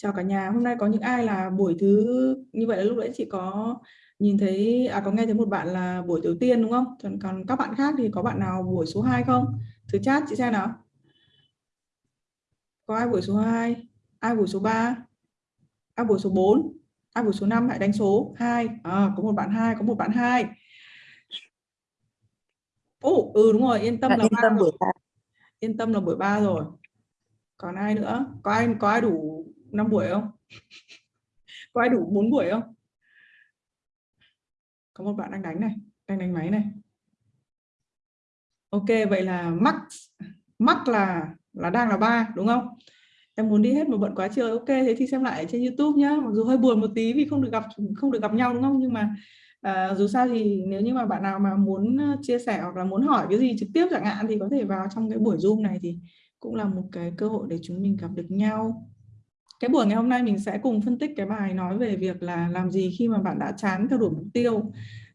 Chào cả nhà, hôm nay có những ai là buổi thứ như vậy là lúc nãy chị có nhìn thấy à có nghe thấy một bạn là buổi đầu tiên đúng không? Còn, còn các bạn khác thì có bạn nào buổi số 2 không? Thử chat chị xem nào. Có ai buổi số 2? Ai buổi số 3? Ai buổi số 4? Ai buổi số 5 hãy đánh số 2. À, có một bạn 2, có một bạn 2. Ồ, ừ đúng rồi, yên tâm Bạn là yên tâm buổi rồi. Yên tâm là buổi 3 rồi. Còn ai nữa? Có ai có ai đủ 5 buổi không? có ai đủ 4 buổi không? Có một bạn đang đánh này, đang đánh máy này. Ok, vậy là max max là là đang là ba đúng không? Em muốn đi hết một bận quá trời Ok, thế thì xem lại trên YouTube nhá. Mặc dù hơi buồn một tí vì không được gặp không được gặp nhau đúng không? Nhưng mà à, dù sao thì nếu như mà bạn nào mà muốn ờ, chia sẻ hoặc là muốn hỏi cái gì trực tiếp chẳng hạn thì có thể vào trong cái buổi Zoom này thì cũng là một cái cơ hội để chúng mình gặp được nhau cái buổi ngày hôm nay mình sẽ cùng phân tích cái bài nói về việc là làm gì khi mà bạn đã chán theo đuổi mục tiêu.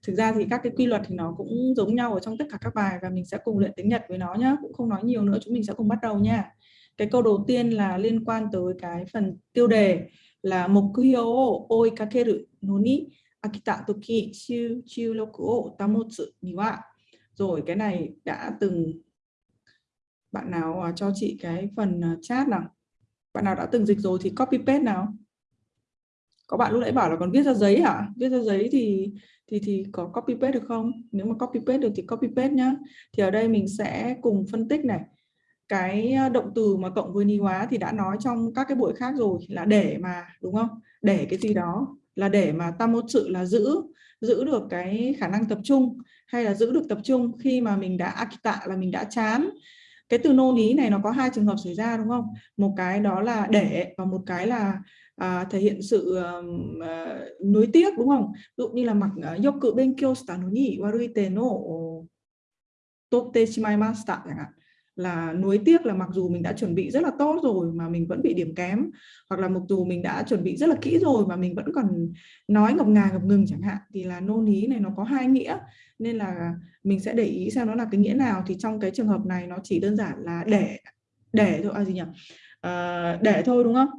Thực ra thì các cái quy luật thì nó cũng giống nhau ở trong tất cả các bài và mình sẽ cùng luyện tiếng Nhật với nó nhá, cũng không nói nhiều nữa, chúng mình sẽ cùng bắt đầu nha. Cái câu đầu tiên là liên quan tới cái phần tiêu đề là mục mokyo oikakeru no ni akita toki chiu chiu loku o tamotsu ni wa? Rồi, cái này đã từng bạn nào à, cho chị cái phần à, chat nào? Bạn nào đã từng dịch rồi thì copy paste nào. Có bạn lúc nãy bảo là còn viết ra giấy hả? Viết ra giấy thì thì thì có copy paste được không? Nếu mà copy paste được thì copy paste nhá. Thì ở đây mình sẽ cùng phân tích này. Cái ờ, động từ mà cộng với ni hóa thì đã nói trong các cái buổi khác rồi, là để mà, đúng không? Để cái gì đó. Là để mà ta một sự là giữ giữ được cái khả năng tập trung, hay là giữ được tập trung khi mà mình đã akita, là mình đã chán cái từ nô ní này nó có hai trường hợp xảy ra đúng không? Một cái đó là để và một cái là à, thể hiện sự uh, nuối tiếc đúng không? Ví dụ như là mặc ờ, yoku benkyo shita no ni waruite no totte shimaimashita chẳng hạn là nuối tiếc là mặc dù mình đã chuẩn bị rất là tốt rồi mà mình vẫn bị điểm kém hoặc là mặc dù mình đã chuẩn bị rất là kỹ rồi mà mình vẫn còn nói ngập ngà ngập ngừng chẳng hạn thì là nôn ý này nó có hai nghĩa. Nên là mình sẽ để ý xem nó là cái nghĩa nào. Thì trong cái trường hợp này nó chỉ đơn giản là để để thôi à gì nhỉ? À, để thôi đúng không?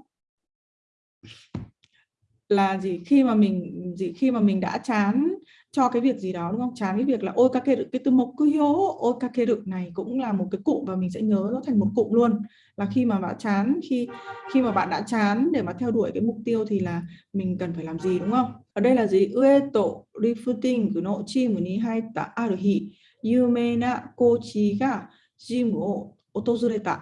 Là gì khi mà mình gì khi mà mình đã chán cho cái việc gì đó đúng không chán cái việc là ôi các cái cái từ mộc cứ hiếu ôi các cái được này cũng là một cái cụm và mình sẽ nhớ nó thành một cụm luôn là khi mà bạn chán khi khi mà bạn đã chán để mà theo đuổi cái mục tiêu thì là mình cần phải làm gì đúng không ở đây là gì ueto rifting của nội chi của ni hai ta aruhi yumena kochi ga jim o otozureta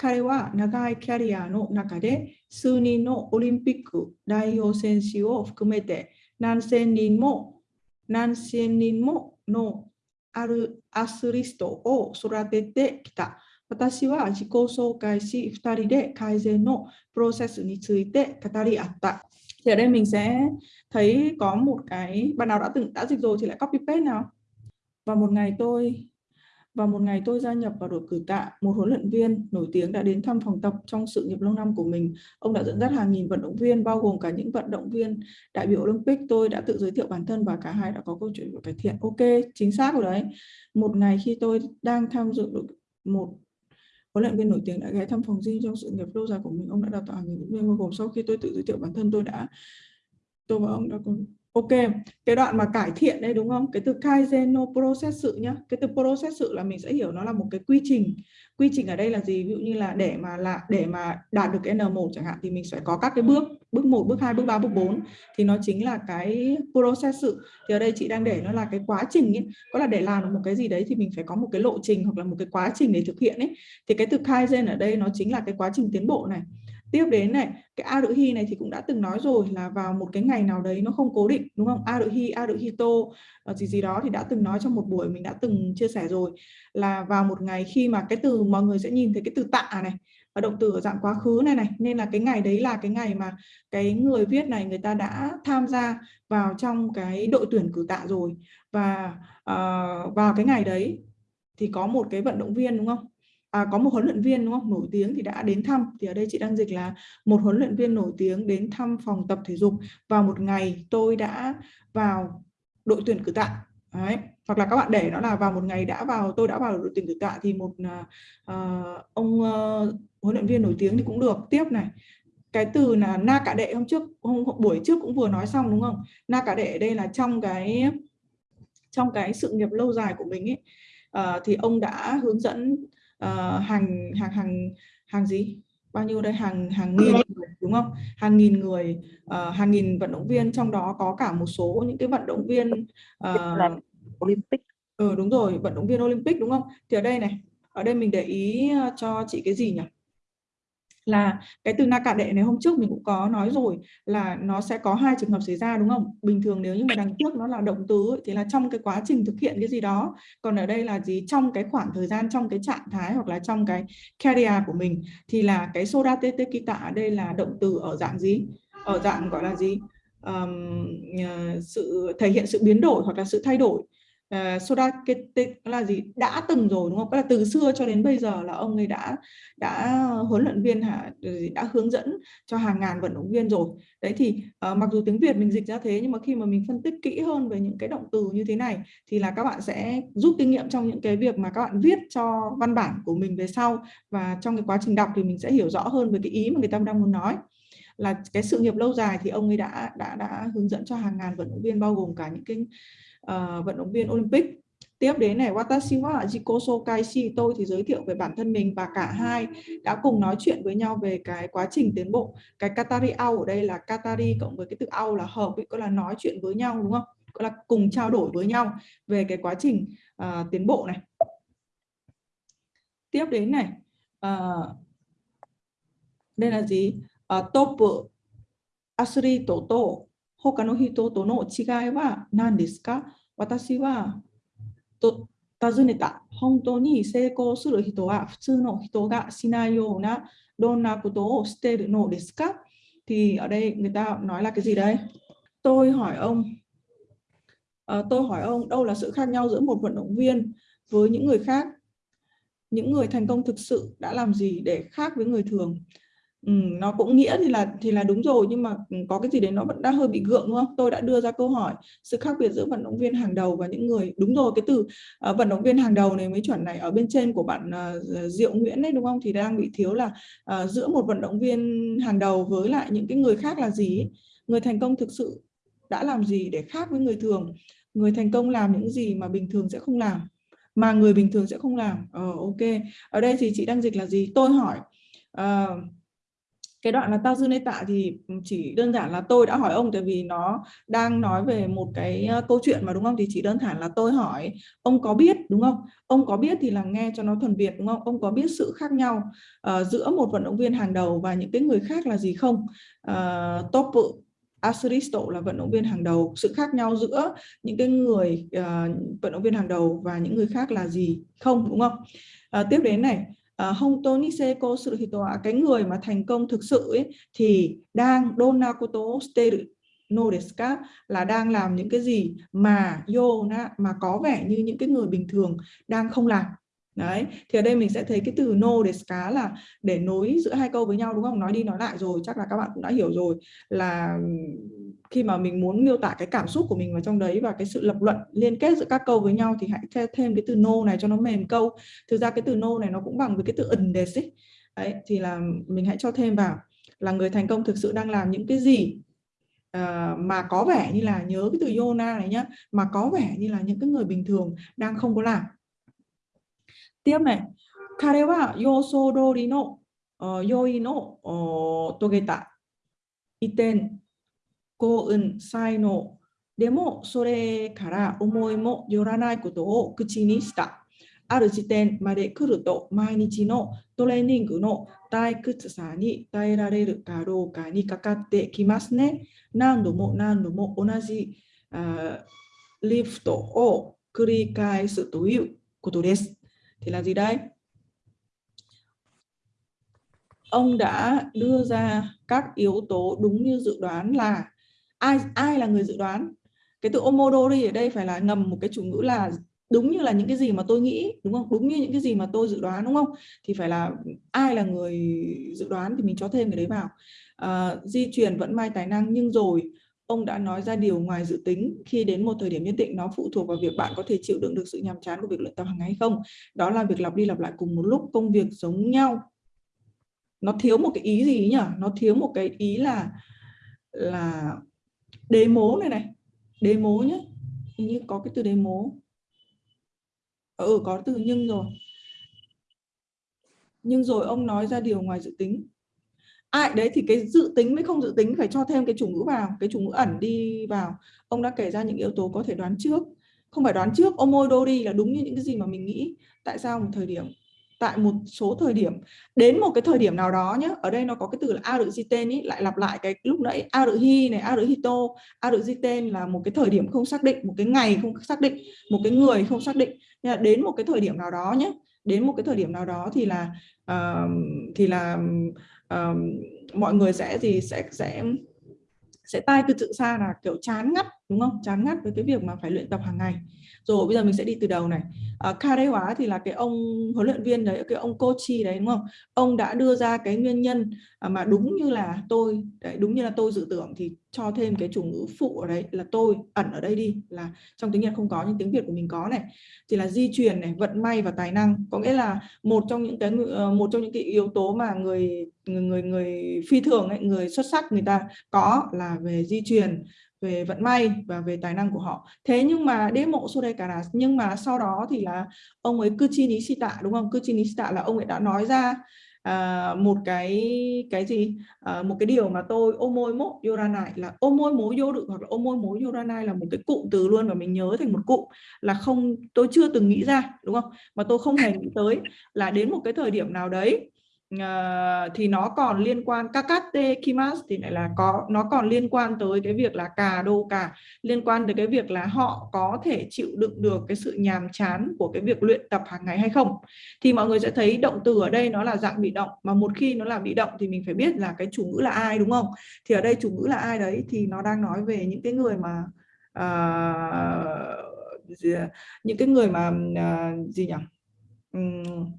彼は長いキャリアの中で数人のオリンピック代表選手を含めて何千人も 何千人ものあるアスリストを育ててきた。私は自己紹介し、2人で改善のプロセスについて語り合った。Thì ở đây mình sẽ thấy có một cái, bạn nào đã từng đã dịch rồi thì lại copy paste nào. Và một ngày tôi và một ngày tôi gia nhập vào đội cử tạ, một huấn luyện viên nổi tiếng đã đến thăm phòng tập trong sự nghiệp lâu năm của mình. Ông đã dẫn dắt hàng nghìn vận động viên, bao gồm cả những vận động viên đại biểu Olympic. Tôi đã tự giới thiệu bản thân và cả hai đã có câu chuyện của cải thiện. Ok, chính xác rồi đấy. Một ngày khi tôi đang tham dự đội một huấn luyện viên nổi tiếng đã ghé thăm phòng gym trong sự nghiệp lâu dài của mình. Ông đã đào tạo hàng nghìn vận động viên bao gồm sau khi tôi tự giới thiệu bản thân tôi đã tôi và ông đã cùng Ok, cái đoạn mà cải thiện đây đúng không? Cái từ Kaizen no process sự nhá. Cái từ process sự là mình sẽ hiểu nó là một cái quy trình. Quy trình ở đây là gì? Ví dụ như là để mà là để mà đạt được cái N1 chẳng hạn thì mình sẽ có các cái bước, bước 1, bước 2, bước 3, bước 4 thì nó chính là cái process sự. Thì ở đây chị đang để nó là cái quá trình ấy. Có là để làm được một cái gì đấy thì mình phải có một cái lộ trình hoặc là một cái quá trình để thực hiện ấy. Thì cái từ Kaizen ở đây nó chính là cái quá trình tiến bộ này tiếp đến này cái a đự hy này thì cũng đã từng nói rồi là vào một cái ngày nào đấy nó không cố định đúng không? A đự hy a đự hy tô ờ, gì gì đó thì đã từng nói trong một buổi mình đã từng chia sẻ rồi là vào một ngày khi mà cái từ mọi người sẽ nhìn thấy cái từ tạ này và động từ ở dạng quá khứ này này nên là cái ngày đấy là cái ngày mà cái người viết này người ta đã tham gia vào trong cái đội tuyển cử tạ rồi. Và uh, vào cái ngày đấy thì có một cái vận động viên đúng không? À, có một huấn luyện viên đúng không nổi tiếng thì đã đến thăm. Thì ở đây chị đang dịch là một huấn luyện viên nổi tiếng đến thăm phòng tập thể dục. Vào một ngày tôi đã vào đội tuyển cử tạ. Đấy. hoặc là các bạn để nó là vào một ngày đã vào tôi đã vào đội tuyển cử tạ thì một uh, ông uh, huấn luyện viên nổi tiếng thì cũng được. Tiếp này cái từ là na cả đệ hôm trước hôm, buổi trước cũng vừa nói xong đúng không? Na cả đệ đây là trong cái trong cái sự nghiệp lâu dài của mình ấy. Uh, thì ông đã hướng dẫn uh, hàng hàng hàng hàng gì? Bao nhiêu đây? Hàng hàng nghìn người, đúng không? Hàng nghìn người uh, hàng nghìn vận động viên trong đó có cả một số những cái vận động viên uh, Olympic. Ừ đúng rồi vận động viên Olympic đúng không? Thì ở đây này ở đây mình để ý cho chị cái gì nhỉ là cái từ na cả đệ này hôm trước mình cũng có nói rồi là nó sẽ có hai trường hợp xảy ra đúng không? Bình thường nếu như mà đằng trước nó là động từ ấy, thì là trong cái quá trình thực hiện cái gì đó. Còn ở đây là gì? Trong cái khoảng thời gian trong cái trạng thái hoặc là trong cái career của mình thì là cái soda tete kita ở đây là động từ ở dạng gì? Ở dạng gọi là gì? Um, sự thể hiện sự biến đổi hoặc là sự thay đổi. Ờ, uh, soda là gì đã từng rồi đúng không? Là từ xưa cho đến bây giờ là ông ấy đã đã huấn luyện viên hả ờ, đã hướng dẫn cho hàng ngàn vận động viên rồi. Đấy thì uh, mặc dù tiếng Việt mình dịch ra thế nhưng mà khi mà mình phân tích kỹ hơn về những cái động từ như thế này thì là các bạn sẽ rút kinh nghiệm trong những cái việc mà các bạn viết cho văn bản của mình về sau và trong cái quá trình đọc thì mình sẽ hiểu rõ hơn về cái ý mà người ta đang muốn nói là cái sự nghiệp lâu dài thì ông ấy đã đã đã hướng dẫn cho hàng ngàn vận động viên bao gồm cả những cái uh, vận động viên Olympic. Tiếp đến này Watashi wa Jikoso Kaishi tôi thì giới thiệu về bản thân mình và cả hai đã cùng nói chuyện với nhau về cái quá trình tiến bộ. Cái Katari ao ở đây là Katari cộng với cái từ ao là hợp có là nói chuyện với nhau đúng không? Có là cùng trao đổi với nhau về cái quá trình uh, tiến bộ này. Tiếp đến này uh, đây là gì? Uh, top athlete Toto. 他の人との違いは何ですか私はと尋ねた。本当に成功する人は普通の人がしないようなどんなことをしているのですか Thì ở đây người ta nói là cái gì đây? Tôi hỏi ông, à, tôi hỏi ông đâu là sự khác nhau giữa một vận động viên với những người khác? Những người thành công thực sự đã làm gì để khác với người thường? Ừ, nó cũng nghĩa thì là thì là đúng rồi nhưng mà ừ, có cái gì đấy nó vẫn đang hơi bị gượng đúng không? Tôi đã đưa ra câu hỏi sự khác biệt giữa vận động viên hàng đầu và những người đúng rồi cái từ uh, vận động viên hàng đầu này mới chuẩn này ở bên trên của bạn uh, Diệu Nguyễn đấy đúng không? Thì đang bị thiếu là uh, giữa một vận động viên hàng đầu với lại những cái người khác là gì? Người thành công thực sự đã làm gì để khác với người thường? Người thành công làm những gì mà bình thường sẽ không làm mà người bình thường sẽ không làm. Ờ ok. Ở đây thì chị đang dịch là gì? Tôi hỏi uh, cái đoạn là tao dư nê tạ thì ừ, chỉ đơn giản là tôi đã hỏi ông tại vì nó đang nói về một cái ờ, câu chuyện mà đúng không? Thì chỉ đơn giản là tôi hỏi ông có biết đúng không? Ông có biết thì là nghe cho nó thuần Việt đúng không? Ông có biết sự khác nhau uh, giữa một vận động viên hàng đầu và những cái người khác là gì không? Uh, top Aristo là vận động viên hàng đầu. Sự khác nhau giữa những cái người uh, vận động viên hàng đầu và những người khác là gì không đúng không? Uh, tiếp đến này Ờ, Honto Niseko suru hito cái người mà thành công thực sự ấy, thì đang donakoto steru no desu là đang làm những cái gì mà yo na mà có vẻ như những cái người bình thường đang không làm. Đấy thì ở đây mình sẽ thấy cái từ no để cá là để nối giữa hai câu với nhau đúng không? Nói đi nói lại rồi chắc là các bạn cũng đã hiểu rồi là khi mà mình muốn miêu tả cái cảm xúc của mình vào trong đấy và cái sự lập luận liên kết giữa các câu với nhau thì hãy thêm, cái từ no này cho nó mềm câu. Thực ra cái từ no này nó cũng bằng với cái từ ẩn đề ấy. đấy thì là mình hãy cho thêm vào là người thành công thực sự đang làm những cái gì uh, mà có vẻ như là nhớ cái từ yona này nhá mà có vẻ như là những cái người bình thường đang không có làm. Tiếp này kare wa no ờ, yoi no ờ, togeta iten. 幸運、才能、でもそれから思いもよらないことを口にした。ある時点まで来ると毎日のトレーニングの退屈さに耐えられるかどうかにかかってきますね。何度も何度も同じリフトを繰り返すということです。Thì là gì đây? Ông đã đưa ra các yếu tố đúng như dự đoán là ai ai là người dự đoán? Cái từ omodori ở đây phải là ngầm một cái chủ ngữ là đúng như là những cái gì mà tôi nghĩ đúng không? Đúng như những cái gì mà tôi dự đoán đúng không? Thì phải là ai là người dự đoán thì mình cho thêm cái đấy vào. À, di truyền vẫn mai tài năng nhưng rồi ông đã nói ra điều ngoài dự tính. Khi đến một thời điểm nhất định nó phụ thuộc vào việc bạn có thể chịu đựng được sự nhàm chán của việc luyện tập hàng ngày hay không. Đó là việc lặp đi lặp lại cùng một lúc công việc giống nhau. Nó thiếu một cái ý gì nhỉ? Nó thiếu một cái ý là là đế mố này này. Đế mố nhé hình như có cái từ đế mố ừ có từ nhưng rồi. Nhưng rồi ông nói ra điều ngoài dự tính. Ai à, đấy thì cái dự tính với không dự tính phải cho thêm cái chủ ngữ vào cái chủ ngữ ẩn đi vào. Ông đã kể ra những yếu tố có thể đoán trước. Không phải đoán trước omodori là đúng như những cái gì mà mình nghĩ. Tại sao một thời điểm? Tại một số thời điểm. Đến một cái thời điểm nào đó nhé ở đây nó có cái từ là a ý lại lặp lại cái lúc nãy aruhi này aruhito được là một cái thời điểm không xác định một cái ngày không xác định một cái người không xác định. Nên là đến một cái thời điểm nào đó nhé đến một cái thời điểm nào đó thì là uh, thì là uh, mọi người sẽ gì sẽ sẽ sẽ tai từ tự xa là kiểu chán ngắt đúng không? Chán ngắt với cái việc mà phải luyện tập hàng ngày. Rồi bây giờ mình sẽ đi từ đầu này. À, Kare hóa thì là cái ông huấn luyện viên đấy cái ông coach đấy đúng không? Ông đã đưa ra cái nguyên nhân à, mà đúng như là tôi đấy, đúng như là tôi dự tưởng thì cho thêm cái chủ ngữ phụ ở đấy là tôi ẩn ở đây đi là trong tiếng Nhật không có nhưng tiếng Việt của mình có này. Thì là di truyền này vận may và tài năng. Có nghĩa là một trong những cái ờ, một trong những cái yếu tố mà người người người, người phi thường ấy, người xuất sắc người ta có là về di truyền về vận may và về tài năng của họ. Thế nhưng mà đế mộ Sudekara đây cả là nhưng mà sau đó thì là ông ấy cư chi Nishita đúng không? Cư chi Nishita là ông ấy đã nói ra à, một cái cái gì? À, một cái điều mà tôi omoi mốt yoranai là omoi mố vô được hoặc là omoi mố yoranai là một cái cụm từ luôn và mình nhớ thành một cụm là không tôi chưa từng nghĩ ra đúng không? Mà tôi không hề nghĩ tới là đến một cái thời điểm nào đấy uh, thì nó còn liên quan kakate kimas thì lại là có nó còn liên quan tới cái việc là cà đô cà liên quan tới cái việc là họ có thể chịu đựng được cái sự nhàm chán của cái việc luyện tập hàng ngày hay không. Thì mọi người sẽ thấy động từ ở đây nó là dạng bị động mà một khi nó là bị động thì mình phải biết là cái chủ ngữ là ai đúng không? Thì ở đây chủ ngữ là ai đấy thì nó đang nói về những cái người mà uh, những cái người mà uh, gì nhỉ? Um,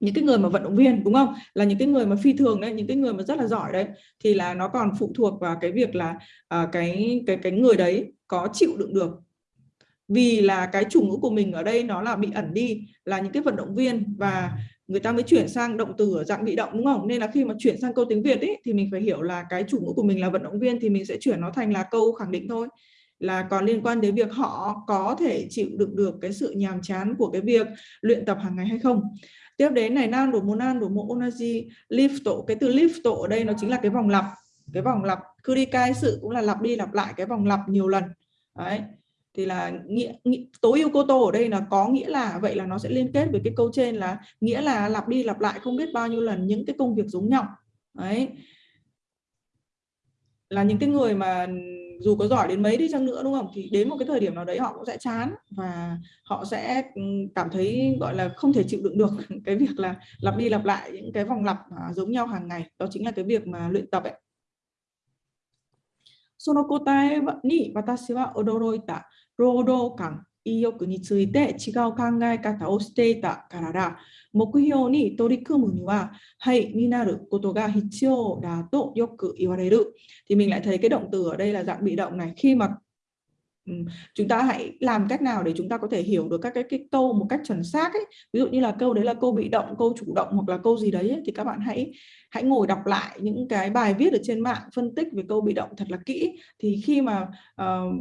những cái người mà vận động viên đúng không? Là những cái người mà phi thường đấy những cái người mà rất là giỏi đấy thì là nó còn phụ thuộc vào cái việc là uh, cái cái cái người đấy có chịu đựng được. Vì là cái chủ ngữ của mình ở đây nó là bị ẩn đi là những cái vận động viên và người ta mới chuyển sang động từ ở dạng bị động đúng không? Nên là khi mà chuyển sang câu tiếng Việt ấy thì mình phải hiểu là cái chủ ngữ của mình là vận động viên thì mình sẽ chuyển nó thành là câu khẳng định thôi. Là còn liên quan đến việc họ có thể chịu đựng được cái sự nhàm chán của cái việc luyện tập hàng ngày hay không tiếp đến này nan đổ mô nan đổ mô onaji tổ. Cái từ lifto ở đây nó chính là cái vòng lặp cái vòng lặp. Kurikai sự cũng là lặp đi lặp lại cái vòng lặp nhiều lần. Đấy. Thì là nghĩa, nghĩa tối ưu cô tô ở đây là có nghĩa là vậy là nó sẽ liên kết với cái câu trên là nghĩa là lặp đi lặp lại không biết bao nhiêu lần những cái công việc giống nhau. Đấy. Là những cái người mà dù có giỏi đến mấy đi chăng nữa đúng không thì đến một cái thời điểm nào đấy họ cũng sẽ chán và họ sẽ ừ, cảm thấy gọi là không thể chịu đựng được cái việc là lặp đi lặp lại những cái vòng lặp giống nhau hàng ngày đó chính là cái việc mà luyện tập ấy その答えに私は驚いた労働感意欲について違う考え方をしていたからだ。 目標に取り組むには、hayになることが必要だとよく言われる。Thì mình lại thấy cái động từ ở đây là dạng bị động này. Khi mà chúng ta hãy làm cách nào để chúng ta có thể hiểu được các cái, cái câu một cách chuẩn xác ấy. ví dụ như là câu đấy là câu bị động câu chủ động hoặc là câu gì đấy ấy, thì các bạn hãy hãy ngồi đọc lại những cái bài viết ở trên mạng phân tích về câu bị động thật là kỹ. Thì khi mà uh,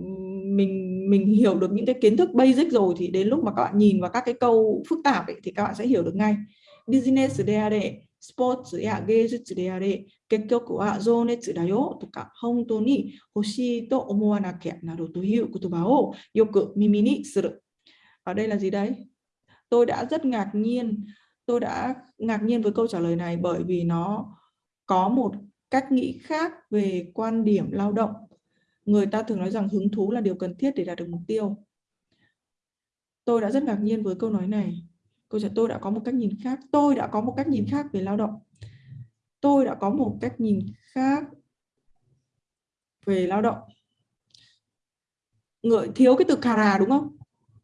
mình mình hiểu được những cái kiến thức basic rồi thì đến lúc mà các bạn nhìn vào các cái câu phức tạp ấy, thì các bạn sẽ hiểu được ngay. Business DAD スポーツや芸術であれ結局は情熱だよとか本当に欲しいと思わなきゃなるという言葉をよく耳にする。Ở đây là gì đấy? Tôi đã rất ngạc nhiên, tôi đã ngạc nhiên với câu trả lời này bởi vì nó có một cách nghĩ khác về quan điểm lao động. Người ta thường nói rằng hứng thú là điều cần thiết để đạt được mục tiêu. Tôi đã rất ngạc nhiên với câu nói này. Câu trả tôi đã có một cách nhìn khác. Tôi đã có một cách nhìn khác về lao động. Tôi đã có một cách nhìn khác về lao động. Người thiếu cái từ kara đúng không?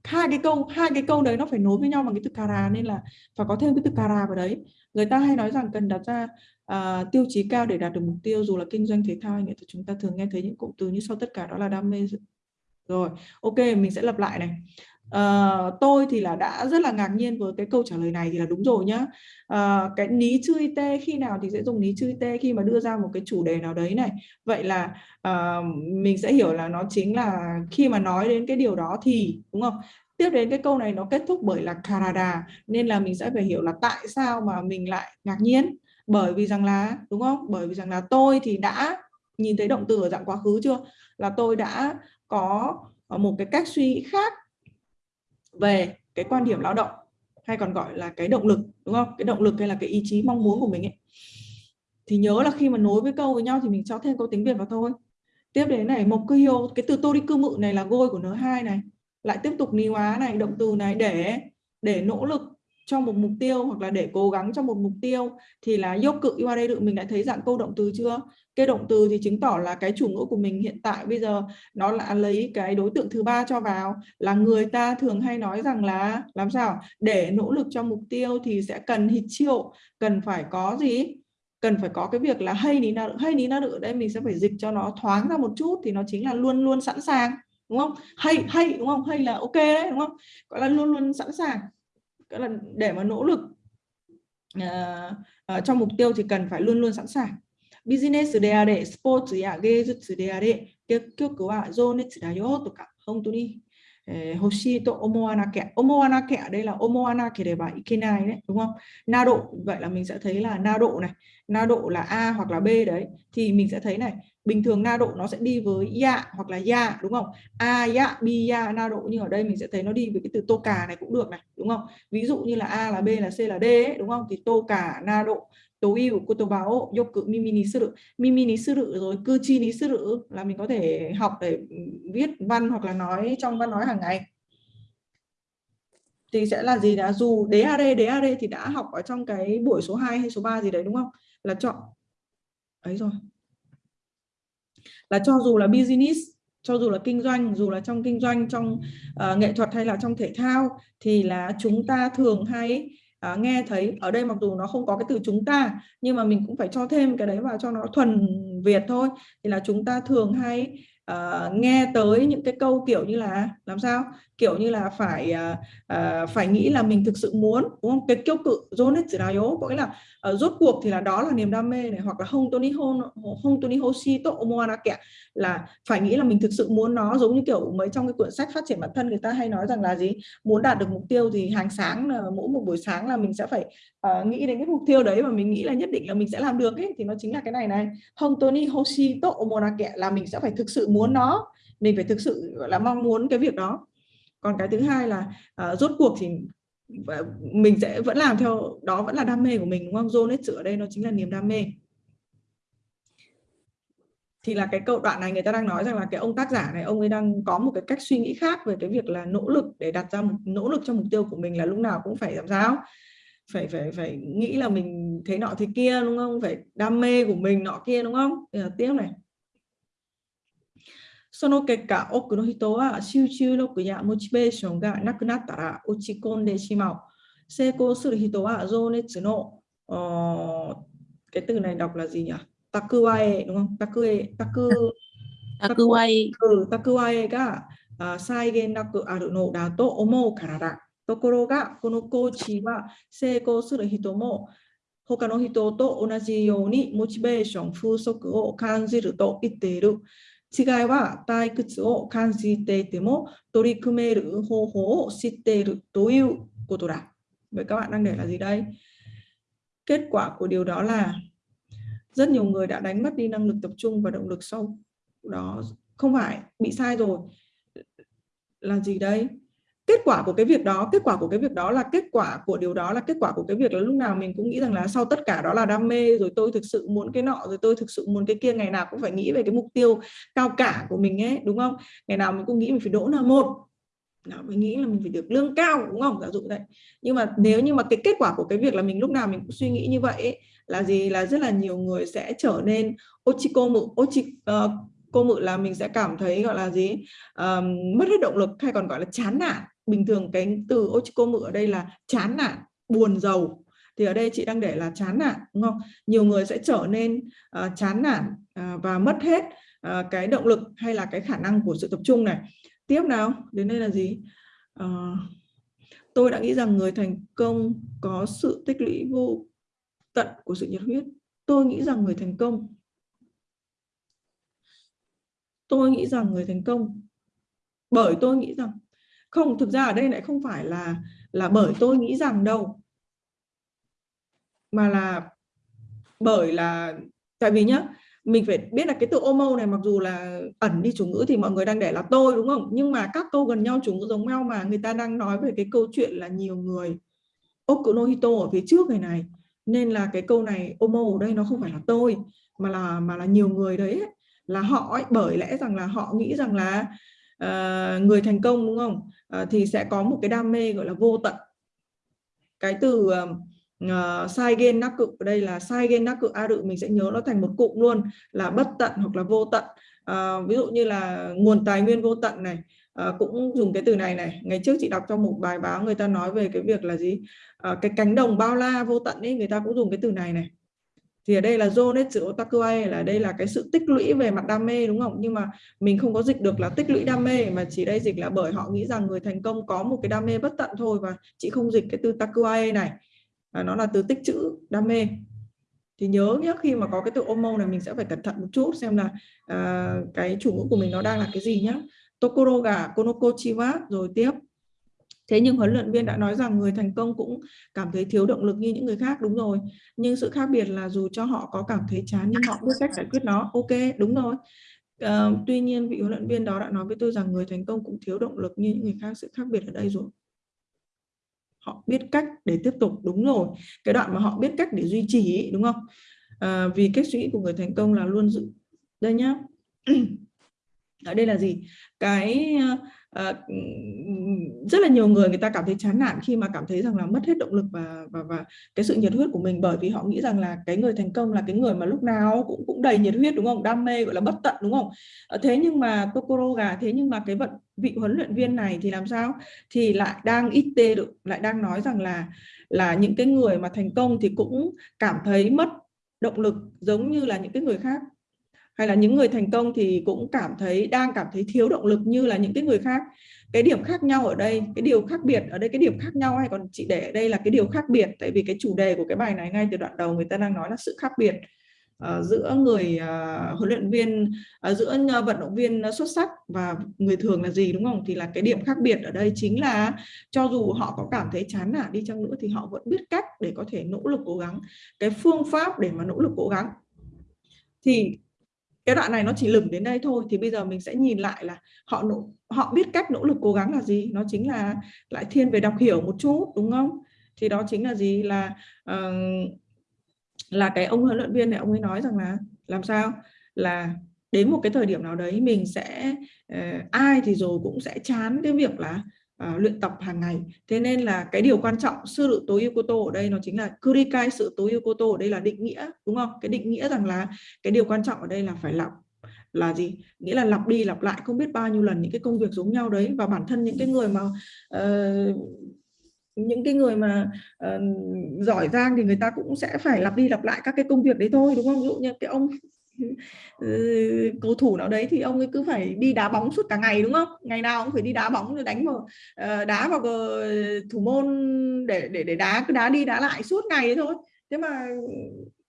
Hai cái câu hai cái câu đấy nó phải nối với nhau bằng cái từ kara nên là phải có thêm cái từ kara vào đấy. Người ta hay nói rằng cần đặt ra uh, tiêu chí cao để đạt được mục tiêu dù là kinh doanh thể thao hay nghệ thuật chúng ta thường nghe thấy những cụm từ như sau tất cả đó là đam mê rồi ok mình sẽ lặp lại này uh, tôi thì là đã rất là ngạc nhiên với cái câu trả lời này thì là đúng rồi nhá. Uh, cái ní chui tê khi nào thì sẽ dùng ní chui tê khi mà đưa ra một cái chủ đề nào đấy này. Vậy là uh, mình sẽ hiểu là nó chính là khi mà nói đến cái điều đó thì đúng không? Tiếp đến cái câu này nó kết thúc bởi là karada nên là mình sẽ phải hiểu là tại sao mà mình lại ngạc nhiên. Bởi vì rằng là đúng không? Bởi vì rằng là tôi thì đã nhìn thấy động từ ở dạng quá khứ chưa? Là tôi đã có một cái cách suy nghĩ khác về cái quan điểm lao động, hay còn gọi là cái động lực, đúng không? Cái động lực hay là cái ý chí mong muốn của mình ấy. Thì nhớ là khi mà nối với câu với nhau thì mình cho thêm câu tiếng Việt vào thôi. Tiếp đến này mộc tiêu cái từ tô đi cư mự này là gôi của n hai này. Lại tiếp tục ni hóa này, động từ này để để nỗ lực cho một mục tiêu hoặc là để cố gắng cho một mục tiêu thì là dốc cự qua đây được mình đã thấy dạng câu động từ chưa? Cái động từ thì chứng tỏ là cái chủ ngữ của mình hiện tại bây giờ nó là lấy cái đối tượng thứ ba cho vào. Là người ta thường hay nói rằng là làm sao? Để nỗ lực cho mục tiêu thì sẽ cần hít triệu cần phải có gì? Cần phải có cái việc là hay ní nào hay ní nào nữa đây mình sẽ phải dịch cho nó thoáng ra một chút thì nó chính là luôn luôn sẵn sàng đúng không? Hay hay đúng không? Hay là ok đấy đúng không? Gọi là luôn luôn sẵn sàng. Gọi là để mà nỗ lực uh, uh, trong mục tiêu thì cần phải luôn luôn sẵn sàng. business であれ、スポーツや芸術であれ、結局は情熱だよとか、本当に、えー、欲しいと思わなきゃ。思わなきゃ, đây là 思わなければいけない đấy, đúng không? Na độ, vậy là mình sẽ thấy là na độ này, na độ là A hoặc là B đấy, thì mình sẽ thấy này, bình thường na độ nó sẽ đi với ya hoặc là ya đúng không a ya bi ya na độ nhưng ở đây mình sẽ thấy nó đi với cái từ tô cà này cũng được này đúng không ví dụ như là a là b là c là d ấy, đúng không thì tô cà na độ tố yêu của tô báo dục cự mimi ni sư mimi ni sư rồi cư chi ní sư là mình có thể học để viết văn hoặc là nói trong văn nói hàng ngày. Thì sẽ là gì đã dù đế are đế are thì đã học ở trong cái buổi số 2 hay số 3 gì đấy đúng không? Là chọn. Ấy rồi. Là cho dù là business cho dù là kinh doanh dù là trong kinh doanh trong uh, nghệ thuật hay là trong thể thao thì là chúng ta thường hay à, nghe thấy ở đây mặc dù nó không có cái từ chúng ta nhưng mà mình cũng phải cho thêm cái đấy vào cho nó thuần Việt thôi. Thì là chúng ta thường hay uh, nghe tới những cái câu kiểu như là làm sao? Kiểu như là phải uh, uh, phải nghĩ là mình thực sự muốn đúng không? Cái kiêu cự zonet có nghĩa là uh, rốt cuộc thì là đó là niềm đam mê này hoặc là không tony hôn không tony hoshi to omoana kẹt là phải nghĩ là mình thực sự muốn nó giống như kiểu mấy trong cái cuốn sách phát triển bản thân người ta hay nói rằng là gì? Muốn đạt được mục tiêu thì hàng sáng là mỗi một buổi sáng là mình sẽ phải uh, nghĩ đến cái mục tiêu đấy và mình nghĩ là nhất định là mình sẽ làm được ấy. Thì nó chính là cái này này không tony hoshi to omoana kẹt là mình sẽ phải thực sự muốn nó mình phải thực sự gọi là mong muốn cái việc đó. Còn cái thứ hai là uh, rốt cuộc thì mình sẽ vẫn làm theo đó vẫn là đam mê của mình đúng không? John hết ở đây nó chính là niềm đam mê. Thì là cái câu đoạn này người ta đang nói rằng là cái ông tác giả này ông ấy đang có một cái cách suy nghĩ khác về cái việc là nỗ lực để đặt ra một nỗ lực cho mục tiêu của mình là lúc nào cũng phải làm sao? Phải phải phải nghĩ là mình thế nọ thế kia đúng không? Phải đam mê của mình nọ kia đúng không? Tiếp này その結果、多くの人は集中力やモチベーションがなくなったら落ち込んでしまう。成功する人は情熱の、cái từ này đọc là gì nhỉ? Takuae đúng không? Takue, taku, takuae. Ừ, takuae が再現なくあるのだと思うからだ。ところが、このコーチは成功する人も他の人と同じようにモチベーション不足を感じると言っている。違いは退屈を感じていても取り組める方法を知っているということだ. Vậy các bạn đang để là gì đây? Kết quả của điều đó là rất nhiều người đã đánh mất đi năng lực tập trung và động lực sau đó không phải bị sai rồi là gì đây Kết quả của cái việc đó kết quả của cái việc đó là kết quả của điều đó là kết quả của cái việc là lúc nào mình cũng nghĩ rằng là sau tất cả đó là đam mê rồi tôi thực sự muốn cái nọ rồi tôi thực sự muốn cái kia ngày nào cũng phải nghĩ về cái mục tiêu cao cả của mình ấy đúng không? Ngày nào mình cũng nghĩ mình phải đỗ là một. Nào mình nghĩ là mình phải được lương cao đúng không? Giả dụ vậy. Nhưng mà nếu như mà cái kết quả của cái việc là mình lúc nào mình cũng suy nghĩ như vậy ấy, là gì? Là rất là nhiều người sẽ trở nên ochiko mự ochi uh, cô mự là mình sẽ cảm thấy gọi là gì? Um, mất hết động lực hay còn gọi là chán nản bình thường cái từ ochikomu ở đây là chán nản buồn giàu thì ở đây chị đang để là chán nản đúng không? Nhiều người sẽ trở nên uh, chán nản uh, và mất hết uh, cái động lực hay là cái khả năng của sự tập trung này. Tiếp nào đến đây là gì? Uh, tôi đã nghĩ rằng người thành công có sự tích lũy vô tận của sự nhiệt huyết. Tôi nghĩ rằng người thành công tôi nghĩ rằng người thành công bởi tôi nghĩ rằng không thực ra ở đây lại không phải là là bởi tôi nghĩ rằng đâu. Mà là bởi là tại vì nhá mình phải biết là cái từ omo này mặc dù là ẩn đi chủ ngữ thì mọi người đang để là tôi đúng không? Nhưng mà các câu gần nhau chủ ngữ giống nhau mà người ta đang nói về cái câu chuyện là nhiều người Okunohito ở phía trước này này. Nên là cái câu này omo ở đây nó không phải là tôi mà là mà là nhiều người đấy là họ ấy, bởi lẽ rằng là họ nghĩ rằng là Ờ, người thành công đúng không? À, thì sẽ có một cái đam mê gọi là vô tận. Cái từ uh, uh, sai gen nắc cự ở đây là sai gen nắc cự a đự mình sẽ nhớ nó thành một cụm luôn là bất tận hoặc là vô tận. Uh, ví dụ như là nguồn tài nguyên vô tận này uh, cũng dùng cái từ này này. Ngày trước chị đọc trong một bài báo người ta nói về cái việc là gì? Uh, cái cánh đồng bao la vô tận ấy người ta cũng dùng cái từ này này thì ở đây là zonetsu otakuai là đây là cái sự tích lũy về mặt đam mê đúng không? Nhưng mà mình không có dịch được là tích lũy đam mê mà chỉ đây dịch là bởi họ nghĩ rằng người thành công có một cái đam mê bất tận thôi và chị không dịch cái từ takuai này. À, nó là từ tích chữ đam mê. Thì nhớ nhé khi mà có cái từ omo này mình sẽ phải cẩn thận một chút xem là à, cái chủ ngữ của mình nó đang là cái gì nhé tokoro ga konoko chiwa rồi tiếp. Thế nhưng huấn luyện viên đã nói rằng người thành công cũng cảm thấy thiếu động lực như những người khác đúng rồi. Nhưng sự khác biệt là dù cho họ có cảm thấy chán nhưng họ biết cách giải quyết nó. Ok, đúng rồi. Uh, tuy nhiên vị huấn luyện viên đó đã nói với tôi rằng người thành công cũng thiếu động lực như những người khác. Sự khác biệt ở đây rồi. Họ biết cách để tiếp tục đúng rồi. Cái đoạn mà họ biết cách để duy trì đúng không? Uh, vì cách suy nghĩ của người thành công là luôn giữ. Đây nhá. ở đây là gì? Cái uh, Ờ, rất là nhiều người người ta cảm thấy chán nản khi mà cảm thấy rằng là mất hết động lực và và và cái sự nhiệt huyết của mình bởi vì họ nghĩ rằng là cái người thành công là cái người mà lúc nào cũng cũng đầy nhiệt huyết đúng không? Đam mê gọi là bất tận đúng không? Uh, thế nhưng mà Tokoro gà thế nhưng mà cái vận vị huấn luyện viên này thì làm sao? Thì lại đang ít tê được lại đang nói rằng là là những cái người mà thành công thì cũng cảm thấy mất động lực giống như là những cái người khác hay là những người thành công thì cũng cảm thấy đang cảm thấy thiếu động lực như là những cái người khác. Cái điểm khác nhau ở đây cái điều khác biệt ở đây cái điểm khác nhau hay còn chị để ở đây là cái điều khác biệt. Tại vì cái chủ đề của cái bài này ngay từ đoạn đầu người ta đang nói là sự khác biệt uh, giữa người uh, huấn luyện viên uh, giữa vận động viên xuất sắc và người thường là gì đúng không? Thì là cái điểm khác biệt ở đây chính là cho dù họ có cảm thấy chán nản đi chăng nữa thì họ vẫn biết cách để có thể nỗ lực cố gắng. Cái phương pháp để mà nỗ lực cố gắng. Thì cái đoạn này nó chỉ lửng đến đây thôi thì bây giờ mình sẽ nhìn lại là họ nỗ, họ biết cách nỗ lực cố gắng là gì. Nó chính là lại thiên về đọc hiểu một chút đúng không? Thì đó chính là gì? Là uh, là cái ông huấn luyện viên này ông ấy nói rằng là làm sao? Là đến một cái thời điểm nào đấy mình sẽ uh, ai thì rồi cũng sẽ chán cái việc là uh, luyện tập hàng ngày. Thế nên là cái điều quan trọng sư tự tối tô ở đây nó chính là kurikai sự tối ưu cô tô ở đây là định nghĩa đúng không? Cái định nghĩa rằng là cái điều quan trọng ở đây là phải lặp là gì? Nghĩa là lặp đi lặp lại không biết bao nhiêu lần những cái công việc giống nhau đấy và bản thân những cái người mà uh, những cái người mà uh, giỏi giang thì người ta cũng sẽ phải lặp đi lặp lại các cái công việc đấy thôi đúng không? Ví dụ như cái ông Ừ, cầu thủ nào đấy thì ông ấy cứ phải đi đá bóng suốt cả ngày, đúng không? Ngày nào cũng phải đi đá bóng rồi đánh vào ờ, đá vào thủ môn để để để đá, cứ đá đi đá lại suốt ngày thôi. Thế mà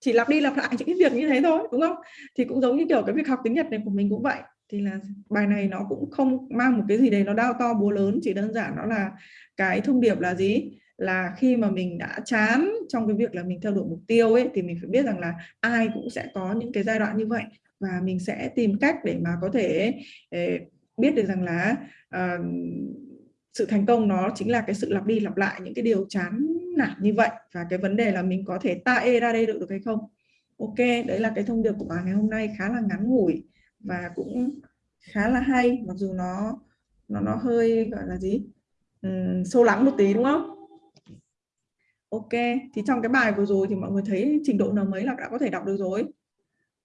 chỉ lặp đi lặp lại những cái việc như thế thôi, đúng không? Thì cũng giống như kiểu cái việc học tiếng Nhật này của mình cũng vậy. Thì là bài này nó cũng không mang một cái gì đấy nó đau to búa lớn, chỉ đơn giản nó là cái thông điệp là gì? Là khi mà mình đã chán trong cái việc là mình theo đuổi mục tiêu ấy thì mình phải biết rằng là ai cũng sẽ có những cái giai đoạn như vậy. Và mình sẽ tìm cách để mà có thể eh, biết được rằng là uh, sự thành công nó chính là cái sự lặp đi lặp lại những cái điều chán nản như vậy. Và cái vấn đề là mình có thể ta e ra đây được được hay không? Ok đấy là cái thông điệp của bà ngày hôm nay khá là ngắn ngủi và cũng khá là hay mặc dù nó nó nó hơi gọi là gì? Uhm, sâu lắng một tí đúng không? Ok, thì trong cái bài vừa rồi thì mọi người thấy trình độ N mấy là đã có thể đọc được rồi.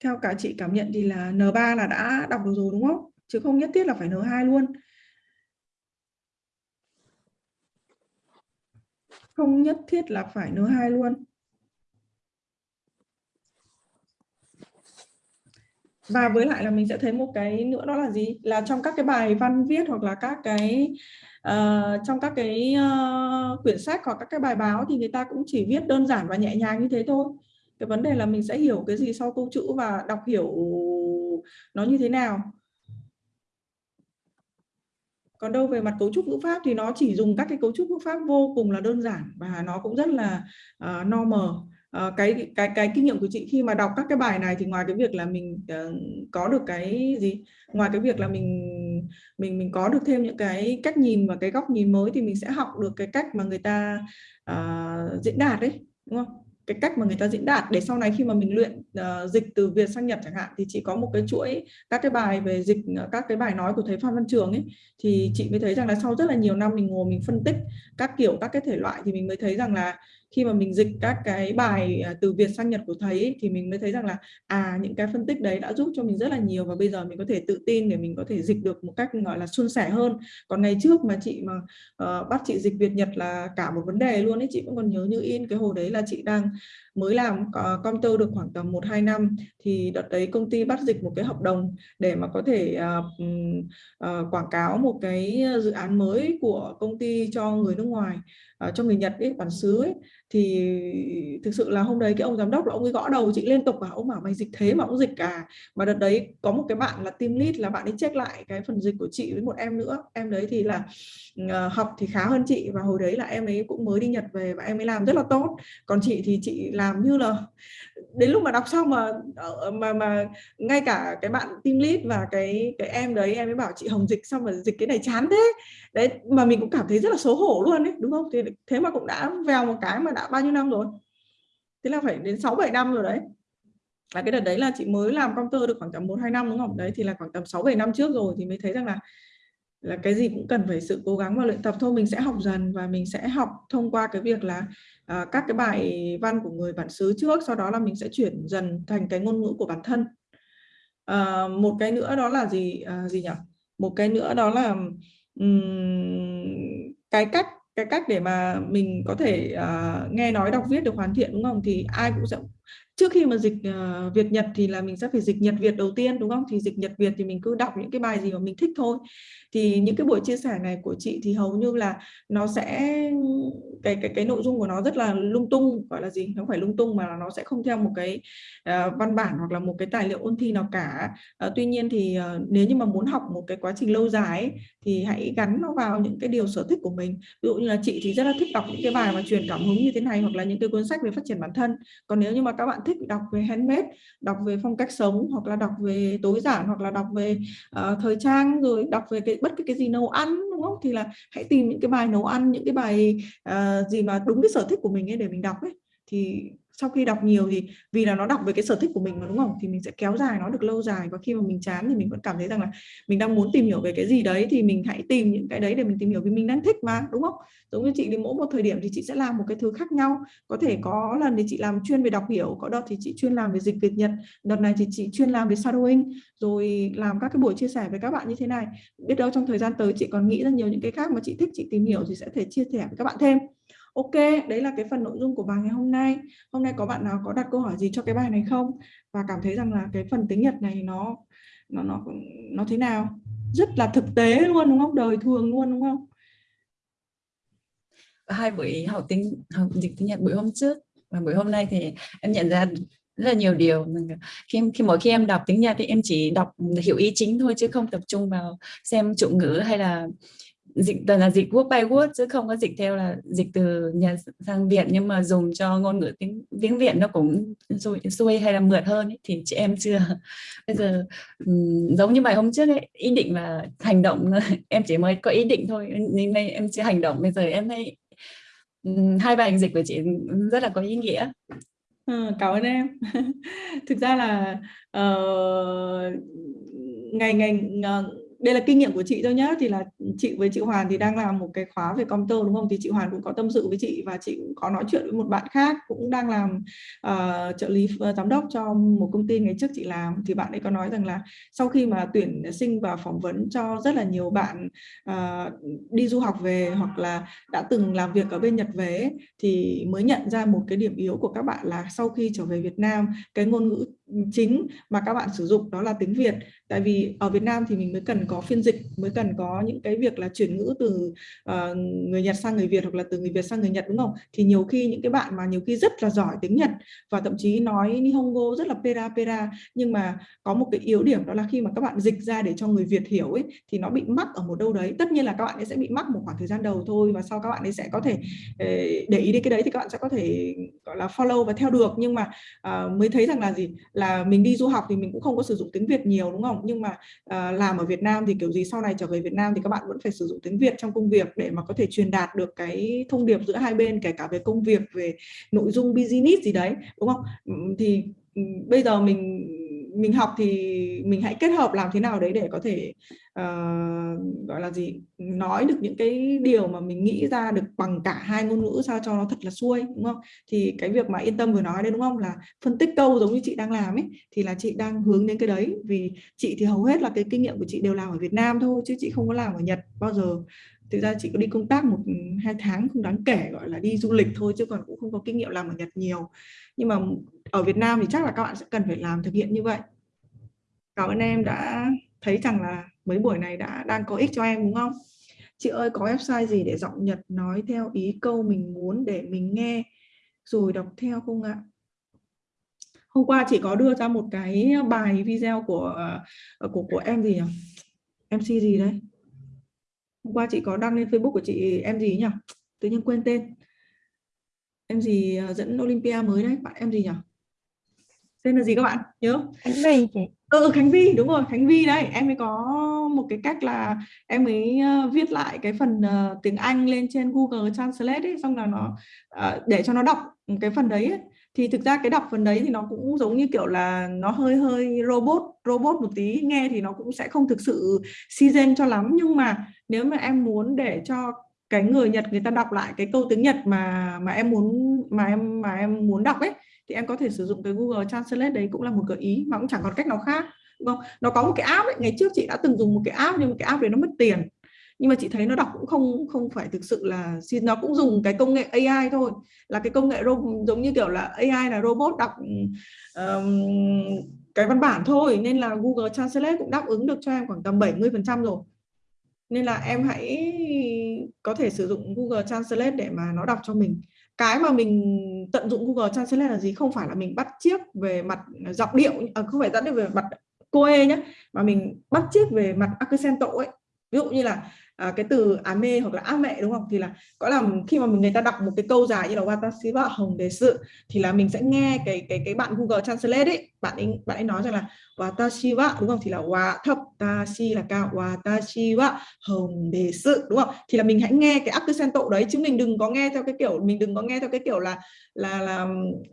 Theo cả chị cảm nhận thì là N3 là đã đọc được rồi đúng không? Chứ không nhất thiết là phải N2 luôn. Không nhất thiết là phải N2 luôn. và với lại là mình sẽ thấy một cái nữa đó là gì là trong các cái bài văn viết hoặc là các cái uh, trong các cái uh, quyển sách hoặc các cái bài báo thì người ta cũng chỉ viết đơn giản và nhẹ nhàng như thế thôi. Cái vấn đề là mình sẽ hiểu cái gì sau câu chữ và đọc hiểu nó như thế nào. Còn đâu về mặt cấu trúc ngữ pháp thì nó chỉ dùng các cái cấu trúc ngữ pháp vô cùng là đơn giản và nó cũng rất là ờ, uh, normal uh, cái cái cái kinh nghiệm của chị khi mà đọc các cái bài này thì ngoài cái việc là mình uh, có được cái gì? Ngoài cái việc là mình mình mình có được thêm những cái cách nhìn và cái góc nhìn mới thì mình sẽ học được cái cách mà người ta uh, diễn đạt đấy đúng không? Cái cách mà người ta diễn đạt để sau này khi mà mình luyện uh, dịch từ Việt sang Nhật chẳng hạn thì chị có một cái chuỗi các cái bài về dịch ờ, các cái bài nói của thầy Phan Văn Trường ấy. Thì chị mới thấy rằng là sau rất là nhiều năm mình ngồi mình phân tích các kiểu các cái thể loại thì mình mới thấy rằng là khi mà mình dịch các cái bài à, từ Việt sang Nhật của thầy ấy, thì mình mới thấy rằng là à những cái phân tích đấy đã giúp cho mình rất là nhiều và bây giờ mình có thể tự tin để mình có thể dịch được một cách gọi là suôn sẻ hơn. Còn ngày trước mà chị mà uh, bắt chị dịch Việt Nhật là cả một vấn đề luôn ấy chị vẫn còn nhớ như in cái hồi đấy là chị đang mới làm uh, computer được khoảng tầm 1-2 năm thì đợt đấy công ty bắt dịch một cái hợp đồng để mà có thể uh, uh, quảng cáo một cái dự án mới của công ty cho người nước ngoài uh, cho người Nhật ấy bản xứ ấy. Thì thực sự là hôm đấy cái ông giám đốc là ông ấy gõ đầu chị liên tục và ông bảo mày dịch thế mà ông dịch cả mà đợt đấy có một cái bạn là team lead là bạn ấy check lại cái phần dịch của chị với một em nữa. Em đấy thì là uh, học thì khá hơn chị và hồi đấy là em ấy cũng mới đi Nhật về và em ấy làm rất là tốt. Còn chị thì chị làm như là đến lúc mà đọc xong mà ờ, ờ, mà mà ngay cả cái bạn team lead và cái cái em đấy, em mới bảo chị Hồng dịch xong mà dịch cái này chán thế. Đấy, mà mình cũng cảm thấy rất là xấu hổ luôn đấy đúng không? Thì thế mà cũng đã vào một cái mà đã bao nhiêu năm rồi? Thế là phải đến 6 7 năm rồi đấy. Là cái đợt đấy là chị mới làm công tơ được khoảng tầm 1 2 năm, đúng không? Đấy, thì là khoảng tầm 6 7 năm trước rồi thì mới thấy rằng là là cái gì cũng cần phải sự cố gắng và luyện tập. Thôi mình sẽ học dần và mình sẽ học thông qua cái việc là uh, các cái bài văn của người bản xứ trước sau đó là mình sẽ chuyển dần thành cái ngôn ngữ của bản thân. Uh, một cái nữa đó là gì uh, gì nhỉ? Một cái nữa đó là um, cái cách cái cách để mà mình có thể uh, nghe nói đọc viết được hoàn thiện đúng không? Thì ai cũng sẽ trước khi mà dịch uh, Việt Nhật thì là mình sẽ phải dịch Nhật Việt đầu tiên đúng không? Thì dịch Nhật Việt thì mình cứ đọc những cái bài gì mà mình thích thôi. Thì những cái buổi chia sẻ này của chị thì hầu như là nó sẽ cái cái cái nội dung của nó rất là lung tung gọi là gì? Không phải lung tung mà nó sẽ không theo một cái uh, văn bản hoặc là một cái tài liệu ôn thi nào cả. Uh, tuy nhiên thì uh, nếu như mà muốn học một cái quá trình lâu dài ấy, thì hãy gắn nó vào những cái điều sở thích của mình. Ví dụ như là chị thì rất là thích đọc những cái bài mà truyền cảm hứng như thế này hoặc là những cái cuốn sách về phát triển bản thân. Còn nếu như mà các bạn thích đọc về handmade đọc về phong cách sống hoặc là đọc về tối giản hoặc là đọc về uh, thời trang rồi đọc về cái bất cứ cái gì nấu ăn đúng không? Thì là hãy tìm những cái bài nấu ăn những cái bài uh, gì mà đúng cái sở thích của mình ấy để mình đọc ấy. Thì sau khi đọc nhiều thì vì là nó đọc về cái sở thích của mình mà, đúng không? Thì mình sẽ kéo dài, nó được lâu dài. Và khi mà mình chán thì mình vẫn cảm thấy rằng là mình đang muốn tìm hiểu về cái gì đấy thì mình hãy tìm những cái đấy để mình tìm hiểu vì mình đang thích mà, đúng không? Giống như chị thì mỗi một thời điểm thì chị sẽ làm một cái thứ khác nhau. Có thể có lần thì chị làm chuyên về đọc hiểu, có đợt thì chị chuyên làm về dịch Việt Nhật, đợt này thì chị chuyên làm về shadowing. Rồi làm các cái buổi chia sẻ với các bạn như thế này. Biết đâu trong thời gian tới chị còn nghĩ ra nhiều những cái khác mà chị thích, chị tìm hiểu thì sẽ thể chia sẻ với các bạn thêm. Ok, đấy là cái phần nội dung của bài ngày hôm nay. Hôm nay có bạn nào có đặt câu hỏi gì cho cái bài này không? Và cảm thấy rằng là cái phần tiếng Nhật này nó nó nó nó thế nào? Rất là thực tế luôn đúng không? Đời thường luôn đúng không? Hai buổi học tiếng học dịch tiếng Nhật buổi hôm trước và buổi hôm nay thì em nhận ra rất là nhiều điều khi khi mỗi khi em đọc tiếng Nhật thì em chỉ đọc hiểu ý chính thôi chứ không tập trung vào xem chủ ngữ hay là dịch toàn là dịch word by word chứ không có dịch theo là dịch từ nhà sang Việt. Nhưng mà dùng cho ngôn ngữ tiếng tiếng Việt nó cũng xuôi, xuôi hay là mượt hơn ấy, thì chị em chưa. Bây giờ um, giống như bài hôm trước ấy ý định và hành động em chỉ mới có ý định thôi. Nhưng nay em chưa hành động bây giờ em thấy um, hai bài dịch của chị rất là có ý nghĩa. Ừ, cảm ơn em. Thực ra là uh, ngày ngày uh, đây là kinh nghiệm của chị thôi nhá. Thì là chị với chị Hoàn thì đang làm một cái khóa về công đúng không? Thì chị Hoàn cũng có tâm sự với chị và chị cũng có nói chuyện với một bạn khác cũng đang làm uh, trợ lý uh, giám đốc cho một công ty ngày trước chị làm. Thì bạn ấy có nói rằng là sau khi mà tuyển sinh và phỏng vấn cho rất là nhiều bạn uh, đi du học về hoặc là đã từng làm việc ở bên Nhật về thì mới nhận ra một cái điểm yếu của các bạn là sau khi trở về Việt Nam cái ngôn ngữ chính mà các bạn sử dụng đó là tiếng Việt. Tại vì ở Việt Nam thì mình mới cần có phiên dịch mới cần có những cái việc là chuyển ngữ từ uh, người Nhật sang người Việt hoặc là từ người Việt sang người Nhật đúng không? Thì nhiều khi những cái bạn mà nhiều khi rất là giỏi tiếng Nhật và thậm chí nói Nihongo rất là pera pera nhưng mà có một cái yếu điểm đó là khi mà các bạn dịch ra để cho người Việt hiểu ấy thì nó bị mắc ở một đâu đấy. Tất nhiên là các bạn ấy sẽ bị mắc một khoảng thời gian đầu thôi và sau các bạn ấy sẽ có thể ờ, để ý đến cái đấy thì các bạn sẽ có thể gọi là follow và theo được. Nhưng mà uh, mới thấy rằng là gì? là là mình đi du học thì mình cũng không có sử dụng tiếng Việt nhiều đúng không? Nhưng mà uh, làm ở Việt Nam thì kiểu gì sau này trở về Việt Nam thì các bạn vẫn phải sử dụng tiếng Việt trong công việc để mà có thể truyền đạt được cái thông điệp giữa hai bên kể cả về công việc về nội dung business gì đấy đúng không? Thì bây giờ mình mình học thì mình hãy kết hợp làm thế nào đấy để có thể uh, gọi là gì nói được những cái điều mà mình nghĩ ra được bằng cả hai ngôn ngữ sao cho nó thật là xuôi đúng không? Thì cái việc mà yên tâm vừa nói đấy đúng không? Là phân tích câu giống như chị đang làm ấy thì là chị đang hướng đến cái đấy. Vì chị thì hầu hết là cái kinh nghiệm của chị đều làm ở Việt Nam thôi chứ chị không có làm ở Nhật bao giờ thực ra chị có đi công tác một hai tháng không đáng kể gọi là đi du lịch thôi chứ còn cũng không có kinh nghiệm làm ở Nhật nhiều. Nhưng mà ở Việt Nam thì chắc là các bạn sẽ cần phải làm thực hiện như vậy. Cảm ơn em đã thấy rằng là mấy buổi này đã đang có ích cho em đúng không? Chị ơi có website gì để giọng Nhật nói theo ý câu mình muốn để mình nghe rồi đọc theo không ạ? Hôm qua chị có đưa ra một cái bài video của của của em gì nhỉ? MC gì đấy hôm qua chị có đăng lên Facebook của chị em gì nhỉ? Tự nhiên quên tên. Em gì à, dẫn Olympia mới đấy. Bạn em gì nhỉ? Tên là gì các bạn? Nhớ Khánh Vi chị. Ừ Khánh Vi đúng rồi Khánh Vi đấy. Em mới có một cái cách là em mới uh, viết lại cái phần uh, tiếng Anh lên trên Google Translate ấy, xong là nó uh, để cho nó đọc cái phần đấy ấy thì thực ra cái đọc phần đấy thì nó cũng giống như kiểu là nó hơi hơi robot robot một tí. Nghe thì nó cũng sẽ không thực sự season cho lắm. Nhưng mà nếu mà em muốn để cho cái người Nhật người ta đọc lại cái câu tiếng Nhật mà mà em muốn, mà em mà em muốn đọc ấy, thì em có thể sử dụng cái Google Translate đấy cũng là một gợi ý, mà cũng chẳng còn cách nào khác, đúng không? Nó có một cái app ấy, ngày trước chị đã từng dùng một cái app, nhưng mà cái app đấy nó mất tiền nhưng mà chị thấy nó đọc cũng không không phải thực sự là nó cũng dùng cái công nghệ AI thôi. Là cái công nghệ giống như kiểu là AI là robot đọc um, cái văn bản thôi. Nên là Google Translate cũng đáp ứng được cho em khoảng tầm 70 phần trăm rồi. Nên là em hãy có thể sử dụng Google Translate để mà nó đọc cho mình. Cái mà mình tận dụng Google Translate là gì? Không phải là mình bắt chiếc về mặt giọng điệu à, không phải dẫn về mặt cô e ê nhé mà mình bắt chiếc về mặt accento ấy ví dụ như là à, cái từ á mê hoặc là á mẹ đúng không? Thì là có là khi mà mình người ta đọc một cái câu dài như là watashi wa hồng đề sự thì là mình sẽ nghe cái cái cái bạn Google Translate ấy. Bạn ấy bạn ấy nói rằng là watashi wa đúng không? Thì là wa thấp tashi là cao. Watashi wa hồng đề sự đúng không? Thì là mình hãy nghe cái accento đấy chứ mình đừng có nghe theo cái kiểu mình đừng có nghe theo cái kiểu là là là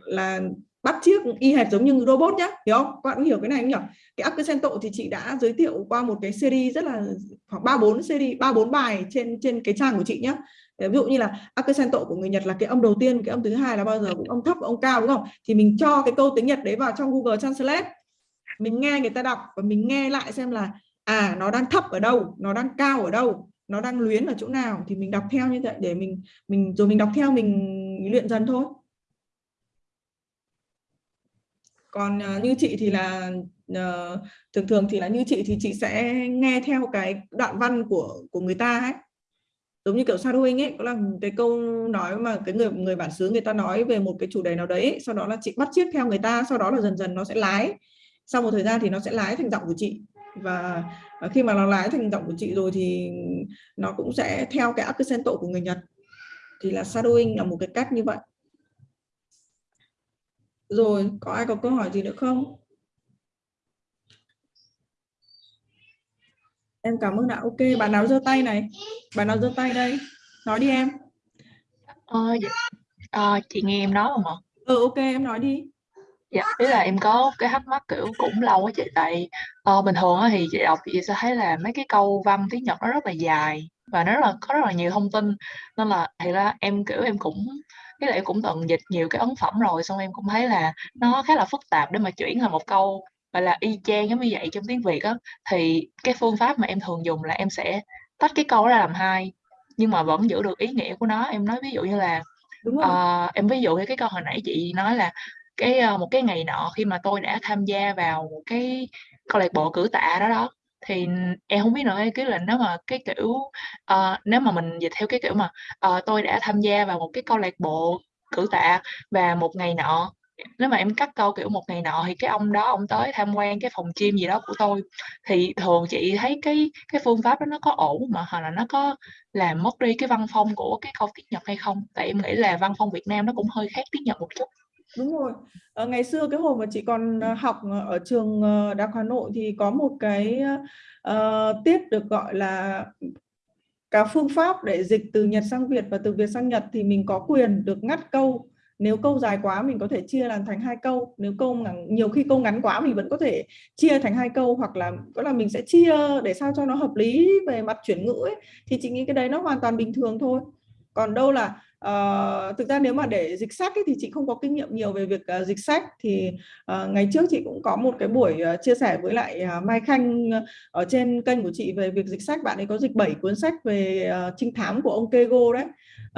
là bắt chiếc y hệt giống như robot nhá, hiểu không? Các bạn hiểu cái này không nhỉ cái accento thì chị đã giới thiệu qua một cái series rất là khoảng ba bốn series, ba bốn bài trên trên cái trang của chị nhá. Ví dụ như là accento của người Nhật là cái âm đầu tiên, cái âm thứ hai là bao giờ cũng âm thấp âm cao, đúng không? Thì mình cho cái câu tiếng Nhật đấy vào trong Google Translate. Mình nghe người ta đọc và mình nghe lại xem là à nó đang thấp ở đâu, nó đang cao ở đâu, nó đang luyến ở chỗ nào. Thì mình đọc theo như vậy để mình mình, rồi mình đọc theo, mình luyện dần thôi. Còn uh, như chị thì là uh, thường thường thì là như chị thì chị sẽ nghe theo cái đoạn văn của của người ta ấy. Giống như kiểu shadowing ấy có là cái câu nói mà cái người người bản xứ người ta nói về một cái chủ đề nào đấy sau đó là chị bắt chiếc theo người ta sau đó là dần dần nó sẽ lái. Sau một thời gian thì nó sẽ lái thành giọng của chị. Và khi mà nó lái thành giọng của chị rồi thì nó cũng sẽ theo cái accento của người Nhật. Thì là shadowing là một cái cách như vậy rồi, có ai có câu hỏi gì nữa không? Em cảm ơn ạ. Ok, bạn nào giơ tay này? Bạn nào giơ tay đây? Nói đi em. Ờ, à, chị nghe em nói không ạ? Ừ, ok, em nói đi. Dạ, ý là em có cái thắc mắc kiểu cũng lâu á chị tại ờ, bình thường thì chị đọc chị sẽ thấy là mấy cái câu văn tiếng Nhật nó rất là dài và nó rất là có rất là nhiều thông tin nên là thì ra em kiểu em cũng cái là em cũng từng dịch nhiều cái ấn phẩm rồi xong em cũng thấy là nó khá là phức tạp để mà chuyển thành một câu gọi là y chang giống như vậy trong tiếng Việt á. Thì cái phương pháp mà em thường dùng là em sẽ tách cái câu ra làm hai nhưng mà vẫn giữ được ý nghĩa của nó. Em nói ví dụ như là đúng rồi. ờ, em ví dụ như cái câu hồi nãy chị nói là cái ờ, một cái ngày nọ khi mà tôi đã tham gia vào một cái câu lạc bộ cử tạ đó đó thì em không biết nữa cái là nếu mà cái kiểu ờ, nếu mà mình dịch theo cái kiểu mà ờ, tôi đã tham gia vào một cái câu lạc bộ cử tạ và một ngày nọ nếu mà em cắt câu kiểu một ngày nọ thì cái ông đó ông tới tham quan cái phòng gym gì đó của tôi thì thường chị thấy cái cái phương pháp đó nó có ổn mà hoặc là nó có làm mất đi cái văn phong của cái câu tiếng Nhật hay không? Tại em nghĩ là văn phong Việt Nam nó cũng hơi khác tiếng Nhật một chút đúng rồi. À, ngày xưa cái hồi mà chị còn ờ, học ờ, ở trường đại học Hà Nội thì có một cái uh, tiết được gọi là cả phương pháp để dịch từ Nhật sang Việt và từ Việt sang Nhật thì mình có quyền được ngắt câu. Nếu câu dài quá mình có thể chia làm thành hai câu. Nếu câu ngắn, nhiều khi câu ngắn quá mình vẫn có thể chia thành hai câu hoặc là có là mình sẽ chia để sao cho nó hợp lý về mặt chuyển ngữ ấy. thì chị nghĩ cái đấy nó hoàn toàn bình thường thôi. Còn đâu là uh, thực ra nếu mà để dịch sách ấy, thì chị không có kinh nghiệm nhiều về việc uh, dịch sách. Thì uh, ngày trước chị cũng có một cái buổi uh, chia sẻ với lại uh, Mai Khanh uh, ở trên kênh của chị về việc dịch sách. Bạn ấy có dịch 7 cuốn sách về uh, trinh thám của ông Kego đấy.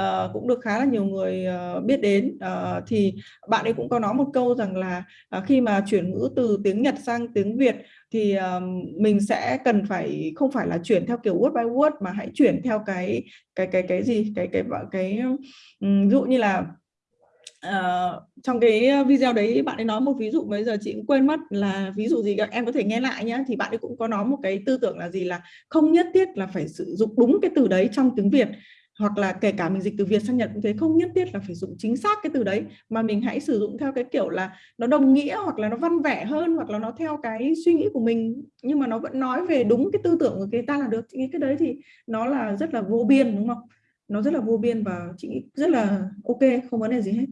Uh, cũng được khá là nhiều người uh, biết đến. Uh, thì bạn ấy cũng có nói một câu rằng là uh, khi mà chuyển ngữ từ tiếng Nhật sang tiếng Việt thì um, mình sẽ cần phải không phải là chuyển theo kiểu word by word mà hãy chuyển theo cái cái cái cái gì? Cái cái cái, cái um, ví dụ như là Uh, trong cái video đấy bạn ấy nói một ví dụ bây giờ chị cũng quên mất là ví dụ gì em có thể nghe lại nhé thì bạn ấy cũng có nói một cái tư tưởng là gì? Là không nhất thiết là phải sử dụng đúng cái từ đấy trong tiếng Việt hoặc là kể cả mình dịch từ Việt sang Nhật cũng thế không nhất thiết là phải dùng chính xác cái từ đấy mà mình hãy sử dụng theo cái kiểu là nó đồng nghĩa hoặc là nó văn vẻ hơn hoặc là nó theo cái suy nghĩ của mình. Nhưng mà nó vẫn nói về đúng cái tư tưởng của người ta là được. Chị nghĩ cái đấy thì nó là rất là vô biên đúng không? Nó rất là vô biên và chị nghĩ rất là ok không vấn đề gì hết.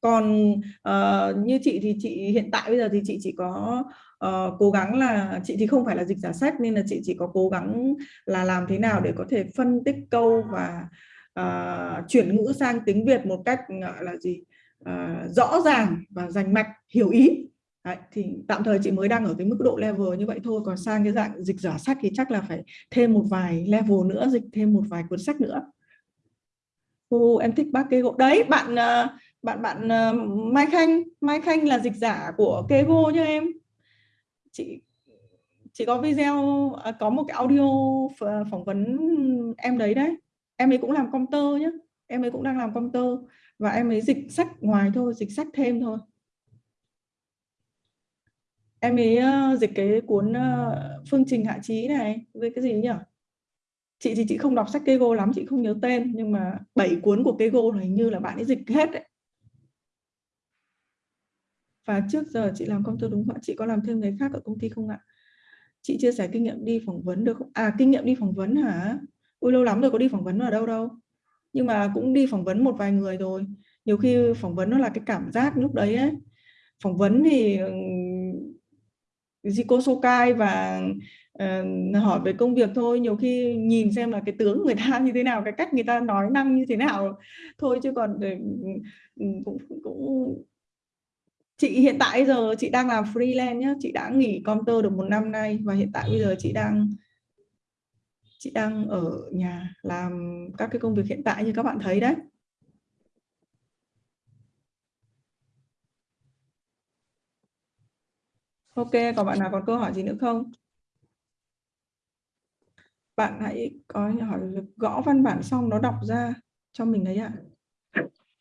Còn uh, như chị thì chị hiện tại bây giờ thì chị chỉ có uh, cố gắng là chị thì không phải là dịch giả sách nên là chị chỉ có cố gắng là làm thế nào để có thể phân tích câu và uh, chuyển ngữ sang tiếng Việt một cách gọi là gì uh, rõ ràng và rành mạch hiểu ý. Đấy, thì tạm thời chị mới đang ở cái mức độ level như vậy thôi còn sang cái dạng dịch giả sách thì chắc là phải thêm một vài level nữa dịch thêm một vài cuốn sách nữa. Ô, em thích bác kê gỗ. Đấy bạn bạn bạn Mai Khanh. Mai Khanh là dịch giả của Kego nha em chị chị có video à, có một cái audio phỏng vấn em đấy đấy. Em ấy cũng làm công tơ nhé em ấy cũng đang làm công tơ và em ấy dịch sách ngoài thôi dịch sách thêm thôi. Em ấy uh, dịch cái cuốn uh, phương trình hạ trí này với cái gì nhỉ? Chị thì chị không đọc sách Kego lắm chị không nhớ tên nhưng mà bảy cuốn của Kego này như là bạn ấy dịch hết đấy và trước giờ chị làm công tơ đúng không ạ? Chị có làm thêm người khác ở công ty không ạ? Chị chia sẻ kinh nghiệm đi phỏng vấn được không? À kinh nghiệm đi phỏng vấn hả? Ui lâu lắm rồi có đi phỏng vấn ở đâu đâu. Nhưng mà cũng đi phỏng vấn một vài người rồi. Nhiều khi phỏng vấn nó là cái cảm giác lúc đấy ấy. Phỏng vấn thì Zico Sokai và uh, hỏi về công việc thôi. Nhiều khi nhìn xem là cái tướng người ta như thế nào cái cách người ta nói năng như thế nào thôi. Chứ còn cũng cũng chị hiện tại giờ chị đang làm freelance nhé chị đã nghỉ computer được một năm nay và hiện tại bây giờ chị đang chị đang ở nhà làm các cái công việc hiện tại như các bạn thấy đấy. Ok, còn bạn nào còn câu hỏi gì nữa không? Bạn hãy có hỏi gõ văn bản xong nó đọc ra cho mình đấy ạ.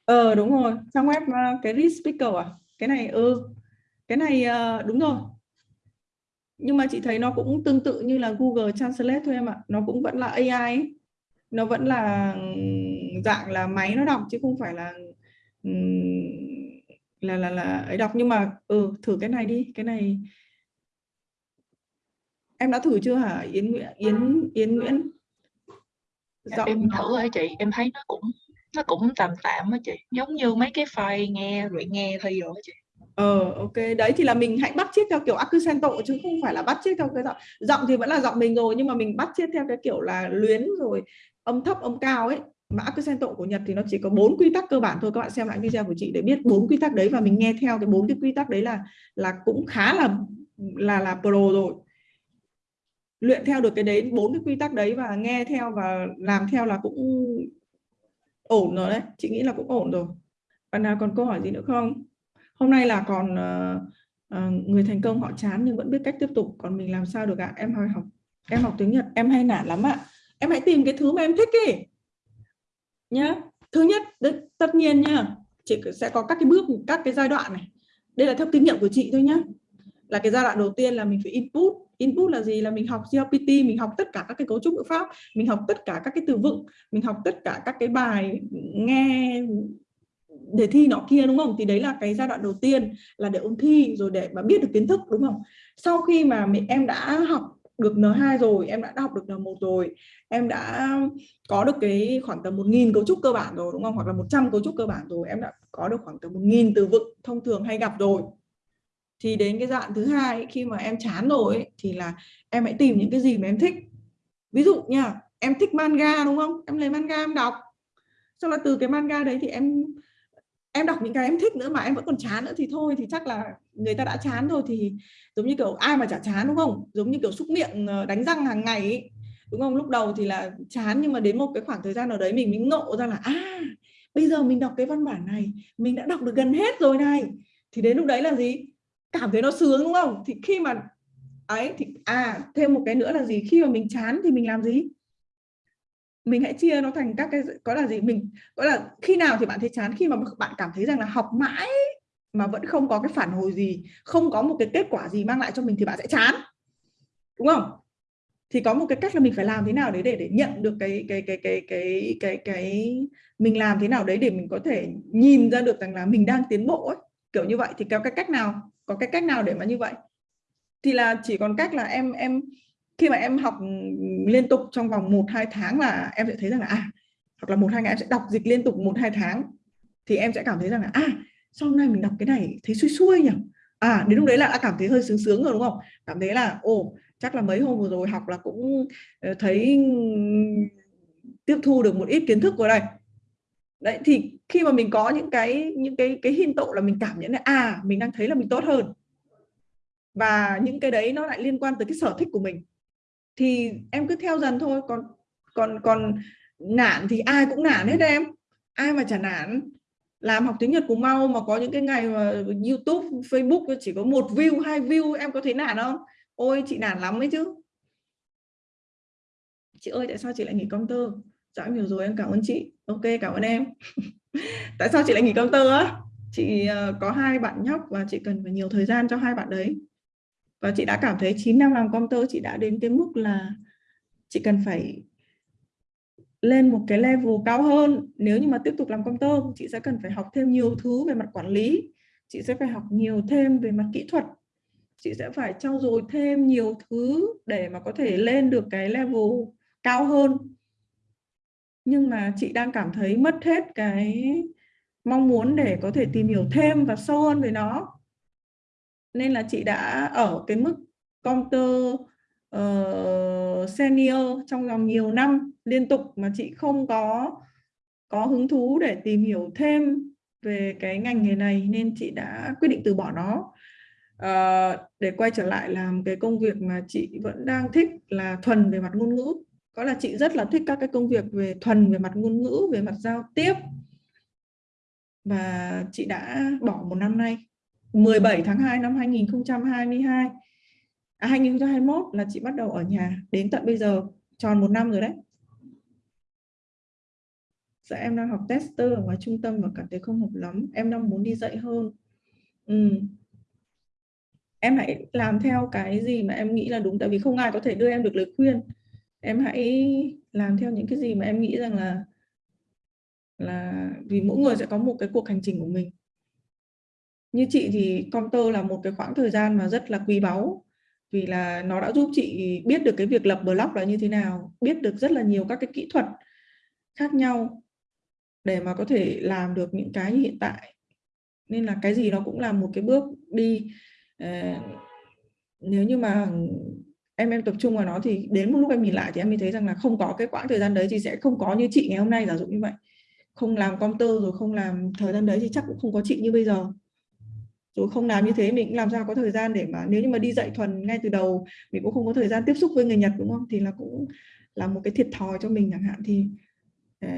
Ờ đúng rồi, trang web ờ, cái read speaker à? Cái này ừ cái này uh, đúng rồi. Nhưng mà chị thấy nó cũng tương tự như là Google Translate thôi em ạ. Nó cũng vẫn là AI ấy. nó vẫn là dạng là máy nó đọc chứ không phải là là là là ấy đọc. Nhưng mà ừ thử cái này đi cái này. Em đã thử chưa hả Yến Nguyễn Yến Yến Nguyễn? Giọng em thử rồi chị em thấy nó cũng nó cũng tạm tạm á chị, giống như mấy cái file nghe rồi nghe thôi rồi chị. Ờ ok. Đấy thì là mình hãy bắt chiếc theo kiểu accento chứ không phải là bắt chiếc theo cái giọng giọng thì vẫn là giọng mình rồi, nhưng mà mình bắt chiếc theo cái kiểu là luyến rồi âm thấp, âm cao ấy. Mà accento của Nhật thì nó chỉ có bốn quy tắc cơ bản thôi. Các bạn xem lại video của chị để biết bốn quy tắc đấy và mình nghe theo cái bốn cái quy tắc đấy là là cũng khá là là là pro rồi. Luyện theo được cái đấy, bốn cái quy tắc đấy và nghe theo và làm theo là cũng ổn rồi đấy. Chị nghĩ là cũng ổn rồi. Bạn nào còn câu hỏi gì nữa không? Hôm nay là còn uh, uh, người thành công họ chán nhưng vẫn biết cách tiếp tục. Còn mình làm sao được ạ? À? em hay học em học tiếng Nhật em hay nản lắm ạ. À. em hãy tìm cái thứ mà em thích đi. Nhá. Thứ nhất tất nhiên nhá chị sẽ có các cái bước các cái giai đoạn này. Đây là theo kinh nghiệm của chị thôi nhá là cái giai đoạn đầu tiên là mình phải input. Input là gì? Là mình học CLPT mình học tất cả các cái cấu trúc ngữ pháp, mình học tất cả các cái từ vựng, mình học tất cả các cái bài nghe để thi nọ kia, đúng không? Thì đấy là cái giai đoạn đầu tiên là để ôn thi rồi để mà biết được kiến thức, đúng không? Sau khi mà em đã học được N2 rồi, em đã học được N1 rồi, em đã có được cái khoảng tầm 1.000 cấu trúc cơ bản rồi, đúng không? Hoặc là 100 cấu trúc cơ bản rồi, em đã có được khoảng tầm 1.000 từ vựng thông thường hay gặp rồi thì đến cái đoạn thứ hai khi mà em chán rồi ấy, thì là em hãy tìm những cái gì mà em thích. Ví dụ nha em thích manga đúng không? Em lấy manga em đọc. Sau là từ cái manga đấy thì em em đọc những cái em thích nữa mà em vẫn còn chán nữa thì thôi thì chắc là người ta đã chán rồi thì giống như kiểu ai mà chả chán đúng không? Giống như kiểu xúc miệng ờ, đánh răng hàng ngày ấy. đúng không? Lúc đầu thì là chán nhưng mà đến một cái khoảng thời gian nào đấy mình mới ngộ ra là à bây giờ mình đọc cái văn bản này mình đã đọc được gần hết rồi này. Thì đến lúc đấy là gì? Cảm thấy nó sướng đúng không? Thì khi mà, ấy, thì à thêm một cái nữa là gì? Khi mà mình chán thì mình làm gì? Mình hãy chia nó thành các cái có là gì? Mình, có là khi nào thì bạn thấy chán? Khi mà bạn cảm thấy rằng là học mãi mà vẫn không có cái phản hồi gì, không có một cái kết quả gì mang lại cho mình thì bạn sẽ chán. Đúng không? Thì có một cái cách là mình phải làm thế nào đấy để để nhận được cái cái cái cái cái cái cái mình làm thế nào đấy để mình có thể nhìn ra được rằng là mình đang tiến bộ ấy. Kiểu như vậy. Thì có cái cách nào? Có cái cách nào để mà như vậy? Thì là chỉ còn cách là em em, khi mà em học liên tục trong vòng 1 2 tháng là em sẽ thấy rằng là à hoặc là một, hai ngày em sẽ đọc dịch liên tục một, hai tháng, thì em sẽ cảm thấy rằng là à sau hôm nay mình đọc cái này thấy xuôi xuôi nhỉ? À đến lúc đấy là đã cảm thấy hơi sướng sướng rồi, đúng không? Cảm thấy là, ồ, chắc là mấy hôm vừa rồi học là cũng ờ, thấy tiếp thu được một ít kiến thức rồi đây đấy, thì khi mà mình có những cái những cái cái hiên tộ là mình cảm nhận là à mình đang thấy là mình tốt hơn. Và những cái đấy nó lại liên quan tới cái sở thích của mình. Thì em cứ theo dần thôi, còn còn còn nản thì ai cũng nản hết em. Ai mà chả nản. Làm học tiếng Nhật cũng mau, mà có những cái ngày mà YouTube, Facebook chỉ có một view, hai view, em có thấy nản không? Ôi, chị nản lắm ấy chứ. Chị ơi, tại sao chị lại nghỉ công tơ? Dạ em hiểu rồi, em cảm ơn chị ok, cảm ơn em. Tại sao chị lại nghỉ công tơ á? Chị ờ, có hai bạn nhóc và chị cần phải nhiều thời gian cho hai bạn đấy. Và chị đã cảm thấy 9 năm làm công tơ chị đã đến cái mức là chị cần phải lên một cái level cao hơn. Nếu như mà tiếp tục làm công tơ chị sẽ cần phải học thêm nhiều thứ về mặt quản lý. Chị sẽ phải học nhiều thêm về mặt kỹ thuật. Chị sẽ phải trau dồi thêm nhiều thứ để mà có thể lên được cái level cao hơn nhưng mà chị đang cảm thấy mất hết cái mong muốn để có thể tìm hiểu thêm và sâu hơn về nó. Nên là chị đã ở cái mức counter uh, senior trong vòng nhiều năm liên tục mà chị không có có hứng thú để tìm hiểu thêm về cái ngành nghề này nên chị đã quyết định từ bỏ nó. Uh, để quay trở lại làm cái công việc mà chị vẫn đang thích là thuần về mặt ngôn ngữ có là chị rất là thích các cái công việc về thuần về mặt ngôn ngữ về mặt giao tiếp. Và chị đã bỏ một năm nay 17 tháng 2 năm 2022 à, 2021 là chị bắt đầu ở nhà đến tận bây giờ tròn một năm rồi đấy. Dạ em đang học tester ở ngoài trung tâm và cảm thấy không hợp lắm. Em đang muốn đi dạy hơn. Ừ. em hãy làm theo cái gì mà em nghĩ là đúng tại vì không ai có thể đưa em được lời khuyên em hãy làm theo những cái gì mà em nghĩ rằng là là vì mỗi người sẽ có một cái cuộc hành trình của mình. Như chị thì Comter là một cái khoảng thời gian mà rất là quý báu, vì là nó đã giúp chị biết được cái việc lập blog là như thế nào, biết được rất là nhiều các cái kỹ thuật khác nhau để mà có thể làm được những cái như hiện tại. Nên là cái gì nó cũng là một cái bước đi. Ờ, nếu như mà em em tập trung vào nó thì đến một lúc em nhìn lại thì em mới thấy rằng là không có cái quãng thời gian đấy thì sẽ không có như chị ngày hôm nay giả dụ như vậy. Không làm công tơ rồi không làm thời gian đấy thì chắc cũng không có chị như bây giờ. Rồi không làm như thế mình cũng làm sao có thời gian để mà nếu như mà đi dạy thuần ngay từ đầu mình cũng không có thời gian tiếp xúc với người Nhật đúng không? Thì là cũng là một cái thiệt thòi cho mình chẳng hạn thì uh,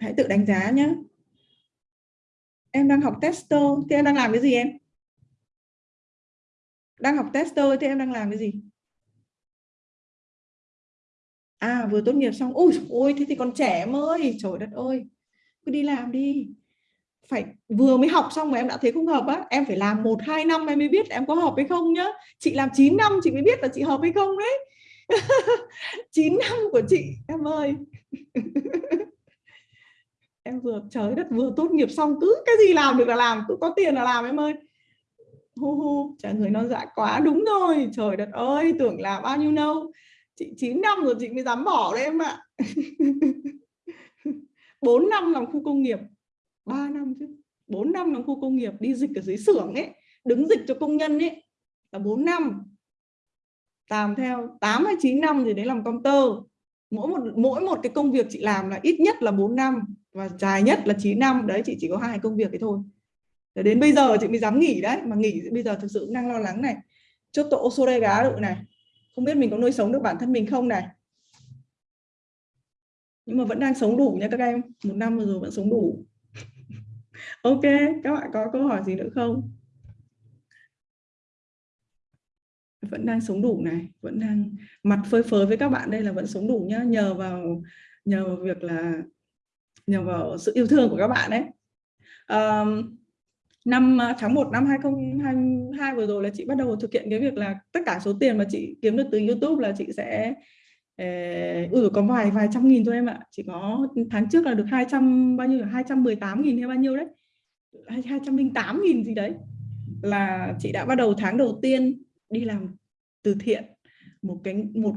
hãy tự đánh giá nhé em đang học tester thì em đang làm cái gì em? Đang học tester thì em đang làm cái gì? À vừa tốt nghiệp xong. Ôi ôi, thế thì còn trẻ em ơi. Trời đất ơi. Cứ đi làm đi. Phải, vừa mới học xong mà em đã thấy không hợp á. Em phải làm một, hai năm em mới biết em có hợp hay không nhá. Chị làm 9 năm, chị mới biết là chị hợp hay không đấy. 9 năm của chị, em ơi. Em vừa, trời đất, vừa tốt nghiệp xong cứ cái gì làm được là làm, cứ có tiền là làm em ơi. Hu hu trả người non dạ quá, đúng rồi. Trời đất ơi, tưởng là bao nhiêu lâu chị 9 năm rồi chị mới dám bỏ đấy em ạ. 4 năm làm khu công nghiệp. 3 năm chứ. 4 năm làm khu công nghiệp, đi dịch ở dưới xưởng ấy, đứng dịch cho công nhân ấy, là 4 năm. Làm theo 8 hay 9 năm thì đấy làm công tơ mỗi một mỗi một cái công việc chị làm là ít nhất là 4 năm và dài nhất là 9 năm. Đấy, chị chỉ có hai công việc ấy thôi. Để đến bây giờ chị mới dám nghỉ đấy. Mà nghỉ bây giờ thực sự cũng đang lo lắng này. Chốt tổ số đây gá được này không biết mình có nuôi sống được bản thân mình không này? Nhưng mà vẫn đang sống đủ nha các em. Một năm rồi vẫn sống đủ. Ok các bạn có câu hỏi gì nữa không? Vẫn đang sống đủ này. Vẫn đang mặt phơi phới với các bạn đây là vẫn sống đủ nhá. Nhờ vào nhờ vào việc là nhờ vào sự yêu thương của các bạn đấy um, năm ờ, tháng 1 năm 2022 vừa rồi là chị bắt đầu thực hiện cái việc là tất cả số tiền mà chị kiếm được từ YouTube là chị sẽ ừ có vài vài trăm nghìn thôi em ạ. Chỉ có tháng trước là được 200 bao nhiêu 218 nghìn hay bao nhiêu đấy? 208 nghìn gì đấy. Là chị đã bắt đầu tháng đầu tiên đi làm từ thiện một cái, một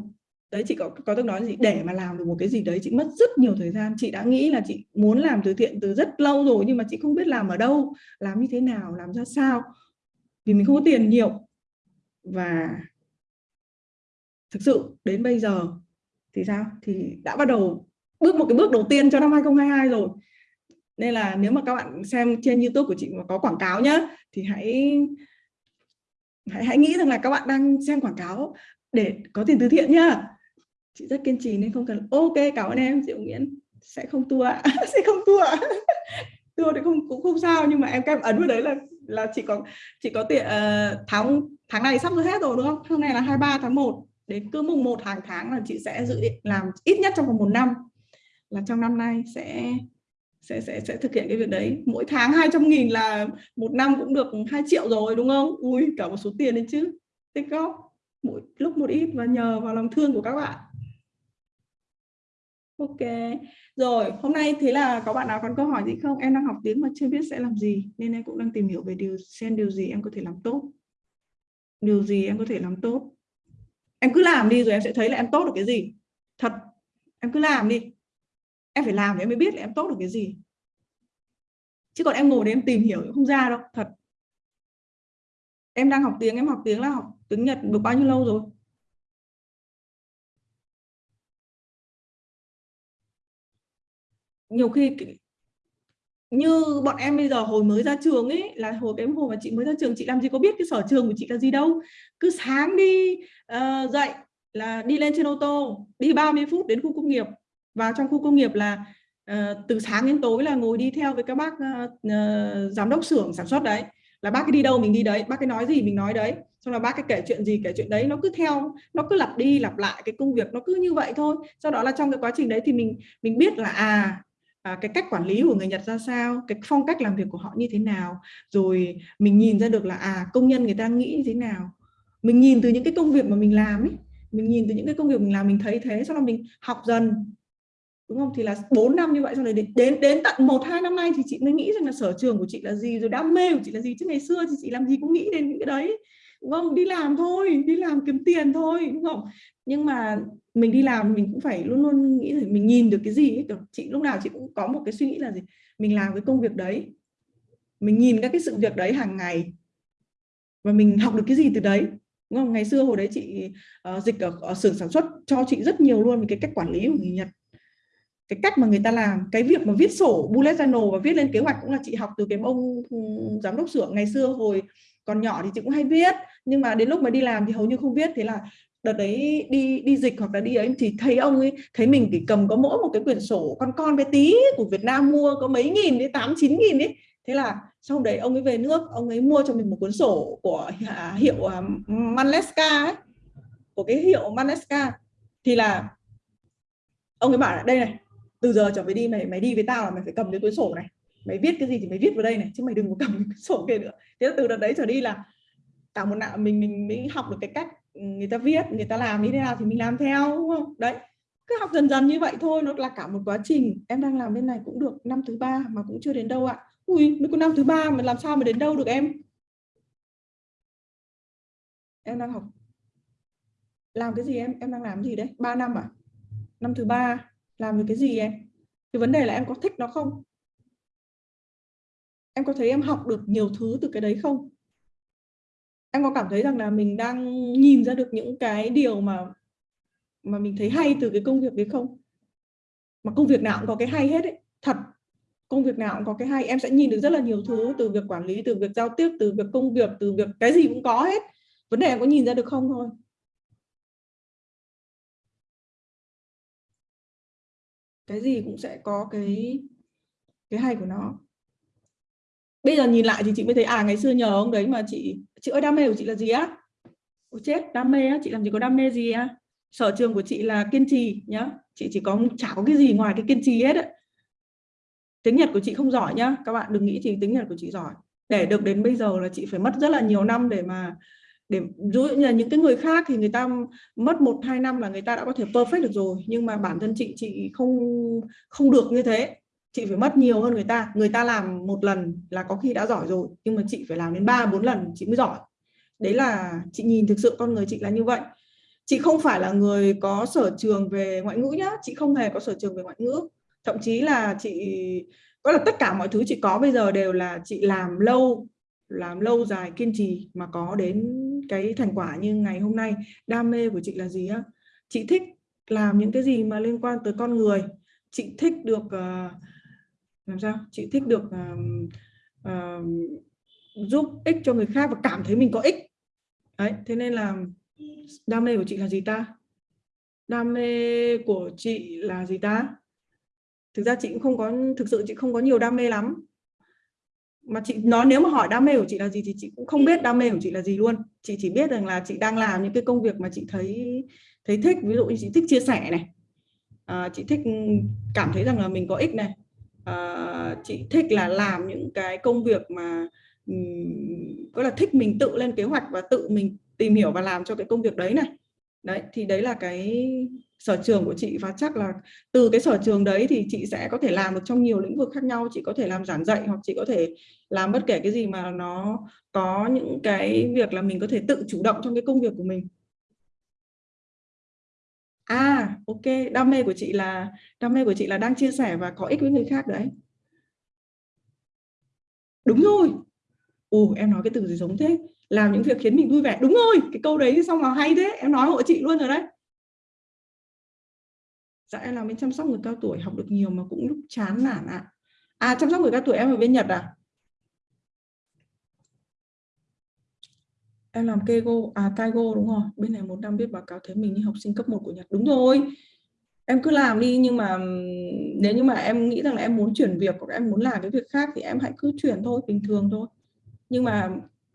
đấy chị có có tôi nói gì? Để mà làm được một cái gì đấy chị mất rất nhiều thời gian. Chị đã nghĩ là chị muốn làm từ thiện từ rất lâu rồi nhưng mà chị không biết làm ở đâu làm như thế nào làm ra sao. Vì mình không có tiền nhiều. Và thực sự đến bây giờ thì sao? Thì đã bắt đầu bước một cái bước đầu tiên cho năm 2022 rồi. Nên là nếu mà các bạn xem trên YouTube của chị mà có quảng cáo nhá thì hãy hãy, hãy nghĩ rằng là các bạn đang xem quảng cáo để có tiền từ thiện nhá chị rất kiên trì nên không cần ok cảm ơn em Diệu Nguyễn. Sẽ không tua sẽ không tua tua thì không cũng không sao nhưng mà em các ấn vào đấy là là chị có chị có tiền uh, tháng tháng này sắp hết rồi đúng không? Hôm nay là 23 tháng 1 đến cứ mùng 1 hàng tháng là chị sẽ dự định làm ít nhất trong vòng một năm. Là trong năm nay sẽ sẽ sẽ sẽ thực hiện cái việc đấy. Mỗi tháng 200 nghìn là một năm cũng được 2 triệu rồi đúng không? Ui cả một số tiền đấy chứ. Tích góp. Mỗi lúc một ít và nhờ vào lòng thương của các bạn ok. Rồi, hôm nay thế là có bạn nào còn câu hỏi gì không? Em đang học tiếng mà chưa biết sẽ làm gì, nên em cũng đang tìm hiểu về điều, xem điều gì em có thể làm tốt. Điều gì em có thể làm tốt? Em cứ làm đi rồi em sẽ thấy là em tốt được cái gì. Thật, em cứ làm đi. Em phải làm để em mới biết là em tốt được cái gì. Chứ còn em ngồi để em tìm hiểu cũng không ra đâu, thật. Em đang học tiếng, em học tiếng là học tiếng Nhật được bao nhiêu lâu rồi? Nhiều khi như bọn em bây giờ hồi mới ra trường ấy là hồi cái hồi mà chị mới ra trường chị làm gì có biết cái sở trường của chị là gì đâu. Cứ sáng đi uh, dậy là đi lên trên ô tô đi 30 phút đến khu công nghiệp. Vào trong khu công nghiệp là uh, từ sáng đến tối là ngồi đi theo với các bác uh, uh, giám đốc xưởng sản xuất đấy. Là bác cái đi đâu mình đi đấy bác cái nói gì mình nói đấy. Xong là bác cái kể chuyện gì kể chuyện đấy nó cứ theo nó cứ lặp đi lặp lại cái công việc nó cứ như vậy thôi. Sau đó là trong cái quá trình đấy thì mình mình biết là à à, cái cách quản lý của người Nhật ra sao, cái phong cách làm việc của họ như thế nào, rồi mình nhìn ra được là à công nhân người ta nghĩ như thế nào, mình nhìn từ những cái công việc mà mình làm ấy, mình nhìn từ những cái công việc mình làm mình thấy thế, sau đó mình học dần, đúng không? Thì là 4 năm như vậy, sau này đến đến, đến tận một hai năm nay thì chị mới nghĩ rằng là sở trường của chị là gì, rồi đam mê của chị là gì, chứ ngày xưa thì chị làm gì cũng nghĩ đến những cái đấy đúng không đi làm thôi đi làm kiếm tiền thôi đúng không? Nhưng mà mình đi làm mình cũng phải luôn luôn nghĩ là mình nhìn được cái gì ấy. chị lúc nào chị cũng có một cái suy nghĩ là gì? Mình làm cái công việc đấy. Mình nhìn các cái sự việc đấy hàng ngày. Và mình học được cái gì từ đấy đúng không? Ngày xưa hồi đấy chị uh, dịch ở, ở xưởng sản xuất cho chị rất nhiều luôn về cái cách quản lý của người Nhật. Cái cách mà người ta làm cái việc mà viết sổ bullet journal và viết lên kế hoạch cũng là chị học từ cái ông ừ, giám đốc xưởng ngày xưa hồi còn nhỏ thì chị cũng hay viết, nhưng mà đến lúc mà đi làm thì hầu như không viết. Thế là đợt đấy đi đi dịch hoặc là đi ấy thì thấy ông ấy, thấy mình chỉ cầm có mỗi một cái quyển sổ con con bé tí của Việt Nam mua có mấy nghìn đến tám, chín nghìn ấy. Thế là sau đấy ông ấy về nước, ông ấy mua cho mình một cuốn sổ của à, hiệu à, Manleska ấy, của cái hiệu Manleska thì là ông ấy bảo là, đây này, từ giờ trở về đi, mày mày đi với tao là mày phải cầm cái cuốn sổ này mày viết cái gì thì mày viết vào đây này, chứ mày đừng có cầm cái sổ kia nữa. Thế là từ đợt đấy trở đi là cả một nạo mình mình mới học được cái cách ừ, người ta viết, người ta làm như thế nào thì mình làm theo, đúng không? Đấy, cứ học dần dần như vậy thôi, nó là cả một quá trình. Em đang làm bên này cũng được năm thứ ba mà cũng chưa đến đâu ạ. Ui, mới có năm thứ ba mà làm sao mà đến đâu được em? Em đang học. Làm cái gì em? Em đang làm gì đấy? 3 năm à? Năm thứ ba, làm được cái gì em? Cái vấn đề là em có thích nó không? Em có thấy em học được nhiều thứ từ cái đấy không? Em có cảm thấy rằng là mình đang nhìn ra được những cái điều mà mà mình thấy hay từ cái công việc đấy không? Mà công việc nào cũng có cái hay hết ấy, thật. Công việc nào cũng có cái hay, em sẽ nhìn được rất là nhiều thứ từ việc quản lý, từ việc giao tiếp, từ việc công việc, từ việc cái gì cũng có hết. Vấn đề em có nhìn ra được không thôi. Cái gì cũng sẽ có cái cái hay của nó bây giờ nhìn lại thì chị mới thấy à ngày xưa nhờ ông đấy mà chị chị ơi, đam mê của chị là gì á? Ôi chết, đam mê á, chị làm gì có đam mê gì á? Sở trường của chị là kiên trì nhá. Chị chỉ có chả có cái gì ngoài cái kiên trì hết á. Tiếng Nhật của chị không giỏi nhá, các bạn đừng nghĩ chị tiếng Nhật của chị giỏi. Để được đến bây giờ là chị phải mất rất là nhiều năm để mà, để dụ như là những cái người khác thì người ta mất một, hai năm là người ta đã có thể perfect được rồi. Nhưng mà bản thân chị chị không không được như thế chị phải mất nhiều hơn người ta. Người ta làm một lần là có khi đã giỏi rồi nhưng mà chị phải làm đến ba bốn lần chị mới giỏi. Đấy là chị nhìn thực sự con người chị là như vậy. Chị không phải là người có sở trường về ngoại ngữ nhá. Chị không hề có sở trường về ngoại ngữ. Thậm chí là chị có là tất cả mọi thứ chị có bây giờ đều là chị làm lâu làm lâu dài kiên trì mà có đến cái thành quả như ngày hôm nay. Đam mê của chị là gì á? Chị thích làm những cái gì mà liên quan tới con người. Chị thích được uh, làm sao? Chị thích được uh, uh, giúp ích cho người khác và cảm thấy mình có ích. Đấy thế nên là đam mê của chị là gì ta? Đam mê của chị là gì ta? Thực ra chị cũng không có thực sự chị không có nhiều đam mê lắm. Mà chị nói nếu mà hỏi đam mê của chị là gì thì chị cũng không biết đam mê của chị là gì luôn. Chị chỉ biết rằng là chị đang làm những cái công việc mà chị thấy thấy thích. Ví dụ như chị thích chia sẻ này. À, chị thích cảm thấy rằng là mình có ích này à, chị thích là làm những cái công việc mà um, là thích mình tự lên kế hoạch và tự mình tìm hiểu và làm cho cái công việc đấy này. Đấy thì đấy là cái sở trường của chị và chắc là từ cái sở trường đấy thì chị sẽ có thể làm được trong nhiều lĩnh vực khác nhau. Chị có thể làm giảng dạy hoặc chị có thể làm bất kể cái gì mà nó có những cái việc là mình có thể tự chủ động trong cái công việc của mình à ok. Đam mê của chị là, đam mê của chị là đang chia sẻ và có ích với người khác đấy. Đúng rồi. Ồ, em nói cái từ gì giống thế? Làm những việc khiến mình vui vẻ. Đúng rồi, cái câu đấy xong nào hay thế. Em nói hộ chị luôn rồi đấy. Dạ em làm bên chăm sóc người cao tuổi, học được nhiều mà cũng lúc chán nản ạ. À. à chăm sóc người cao tuổi em ở bên Nhật à? Em làm kego à Kaigo đúng rồi. Bên này một năm biết báo cáo thế mình như học sinh cấp 1 của Nhật. Đúng rồi. Em cứ làm đi, nhưng mà nếu như mà em nghĩ rằng là em muốn chuyển việc hoặc em muốn làm cái việc khác thì em hãy cứ chuyển thôi, bình thường thôi. Nhưng mà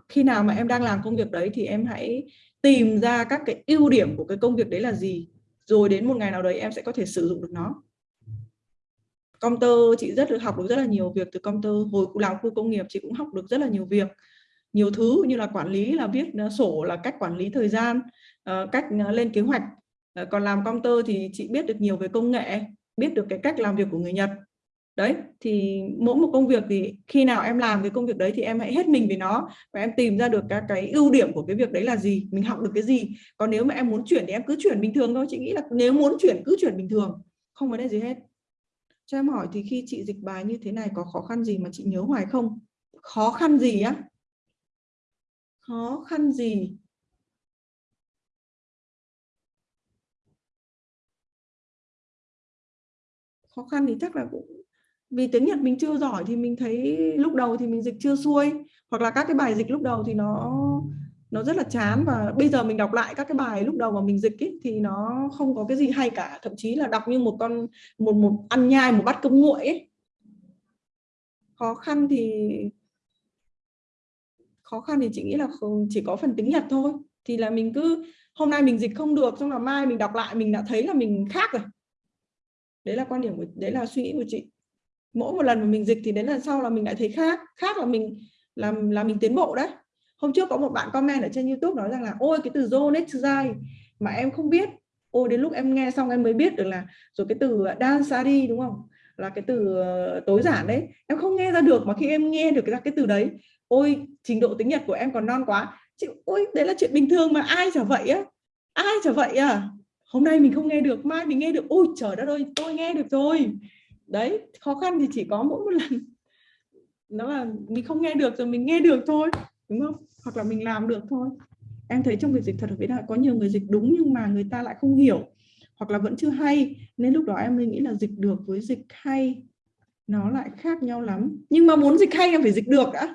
khi nào mà em đang làm công việc đấy thì em hãy tìm ra các cái ưu điểm của cái công việc đấy là gì. Rồi đến một ngày nào đấy em sẽ có thể sử dụng được nó. Công tơ chị rất được học được rất là nhiều việc từ công tơ hồi làm khu công nghiệp, chị cũng học được rất là nhiều việc nhiều thứ, như là quản lý, là viết ờ, sổ, là cách quản lý thời gian ờ, cách ờ, lên kế hoạch. Còn làm công tơ thì chị biết được nhiều về công nghệ, biết được cái cách làm việc của người Nhật. Đấy, thì mỗi một công việc thì khi nào em làm cái công việc đấy thì em hãy hết mình về nó và em tìm ra được các cái ưu điểm của cái việc đấy là gì, mình học được cái gì. Còn nếu mà em muốn chuyển thì em cứ chuyển bình thường thôi, chị nghĩ là nếu muốn chuyển cứ chuyển bình thường, không vấn đề gì hết. Cho em hỏi thì khi chị dịch bài như thế này có khó khăn gì mà chị nhớ hoài không? Khó khăn gì á? Khó khăn gì khó khăn thì chắc là cũng vì tiếng Nhật mình chưa giỏi thì mình thấy lúc đầu thì mình dịch chưa xuôi hoặc là các cái bài dịch lúc đầu thì nó nó rất là chán và bây giờ mình đọc lại các cái bài lúc đầu mà mình dịch ấy, thì nó không có cái gì hay cả thậm chí là đọc như một con một một ăn nhai một bát cơm nguội ấy. khó khăn thì khó khăn thì chị nghĩ là chỉ có phần tiếng Nhật thôi. Thì là mình cứ, hôm nay mình dịch không được, xong là mai mình đọc lại, mình đã thấy là mình khác rồi. Đấy là quan điểm của, đấy là suy nghĩ của chị. Mỗi một lần mà mình dịch thì đến lần sau là mình lại thấy khác khác là mình làm là mình tiến bộ đấy. Hôm trước có một bạn comment ở trên YouTube nói rằng là, ôi, cái từ zonetsugai mà em không biết. Ôi, đến lúc em nghe xong em mới biết được là, rồi cái từ à, dansari đúng không? Là cái từ ờ, tối giản đấy. Em không nghe ra được mà khi em nghe được cái, cái từ đấy ôi trình độ tiếng Nhật của em còn non quá. Chị ôi đấy là chuyện bình thường mà ai chả vậy á ai chả vậy à? Hôm nay mình không nghe được mai mình nghe được. Ôi trời đất ơi tôi nghe được rồi. Đấy khó khăn thì chỉ có mỗi một lần. Nó là mình không nghe được rồi mình nghe được thôi đúng không? Hoặc là mình làm được thôi. Em thấy trong việc dịch thuật ở Việt Nam có nhiều người dịch đúng nhưng mà người ta lại không hiểu hoặc là vẫn chưa hay, nên lúc đó em mới nghĩ là dịch được với dịch hay. Nó lại khác nhau lắm. Nhưng mà muốn dịch hay em phải dịch được đã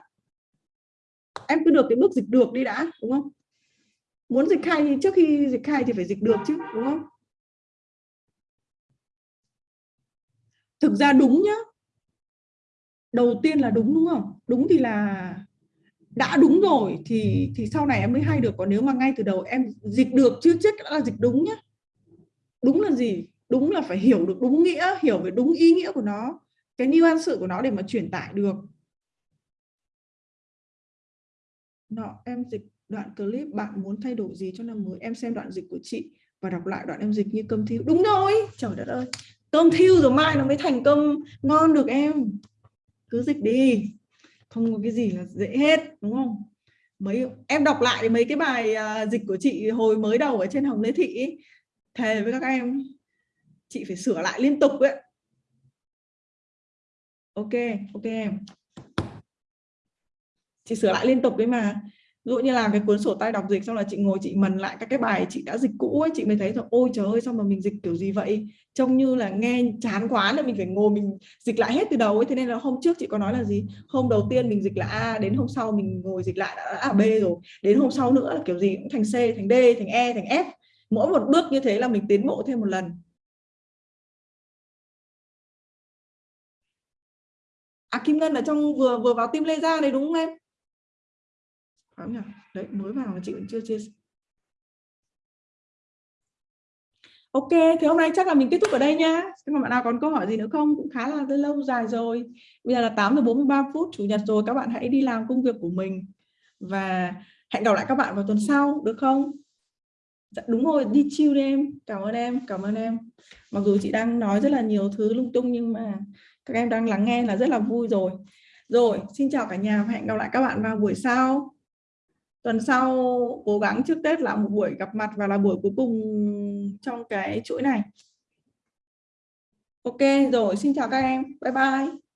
em cứ được cái bước dịch được đi đã, đúng không? Muốn dịch hay thì trước khi dịch hay thì phải dịch được chứ, đúng không? Thực ra đúng nhá. Đầu tiên là đúng đúng không? Đúng thì là đã đúng rồi thì thì sau này em mới hay được. Còn nếu mà ngay từ đầu em dịch được, chưa chết là dịch đúng nhá đúng là gì? Đúng là phải hiểu được đúng nghĩa hiểu về đúng ý nghĩa của nó cái nuance của nó để mà truyền tải được. Đó, em dịch đoạn clip bạn muốn thay đổi gì cho năm mới? Em xem đoạn dịch của chị và đọc lại đoạn em dịch như cơm thiêu. Đúng rồi! Trời đất ơi! Cơm thiêu rồi mai nó mới thành cơm ngon được em. Cứ dịch đi. Không có cái gì là dễ hết đúng không? Mấy em đọc lại mấy cái bài à, dịch của chị hồi mới đầu ở trên hồng lê thị ấy, thề với các em chị phải sửa lại liên tục ấy. Ok ok em. Chị sửa lại liên tục đấy mà. Ví dụ như là cái cuốn sổ tay đọc dịch xong là chị ngồi chị mần lại các cái bài chị đã dịch cũ ấy, chị mới thấy rằng ôi trời ơi, sao mà mình dịch kiểu gì vậy? Trông như là nghe chán quá là mình phải ngồi mình dịch lại hết từ đầu ấy. Thế nên là hôm trước chị có nói là gì? Hôm đầu tiên mình dịch là A, đến hôm sau mình ngồi dịch lại đã là B rồi. Đến hôm sau nữa là kiểu gì cũng thành C, thành D, thành E thành F mỗi một bước như thế là mình tiến bộ thêm một lần À Kim Ngân ở trong vừa vừa vào tim Lê ra đấy đúng không em? Phải nhỉ? Đấy mới vào mà chị vẫn chưa chia Ok, thì hôm nay chắc là mình kết thúc ở đây nhá. Các mà bạn nào còn câu hỏi gì nữa không? Cũng khá là lâu dài rồi. Bây giờ là 8 giờ 43 phút chủ nhật rồi, các bạn hãy đi làm công việc của mình và hẹn gặp lại các bạn vào tuần sau được không? Dạ, đúng rồi, đi chill đi em. Cảm ơn em, cảm ơn em. Mặc dù chị đang nói rất là nhiều thứ lung tung nhưng mà các em đang lắng nghe là rất là vui rồi. Rồi, xin chào cả nhà và hẹn gặp lại các bạn vào buổi sau tuần sau cố gắng trước Tết là một buổi gặp mặt và là buổi cuối cùng trong cái chuỗi này. Ok rồi, xin chào các em. Bye bye.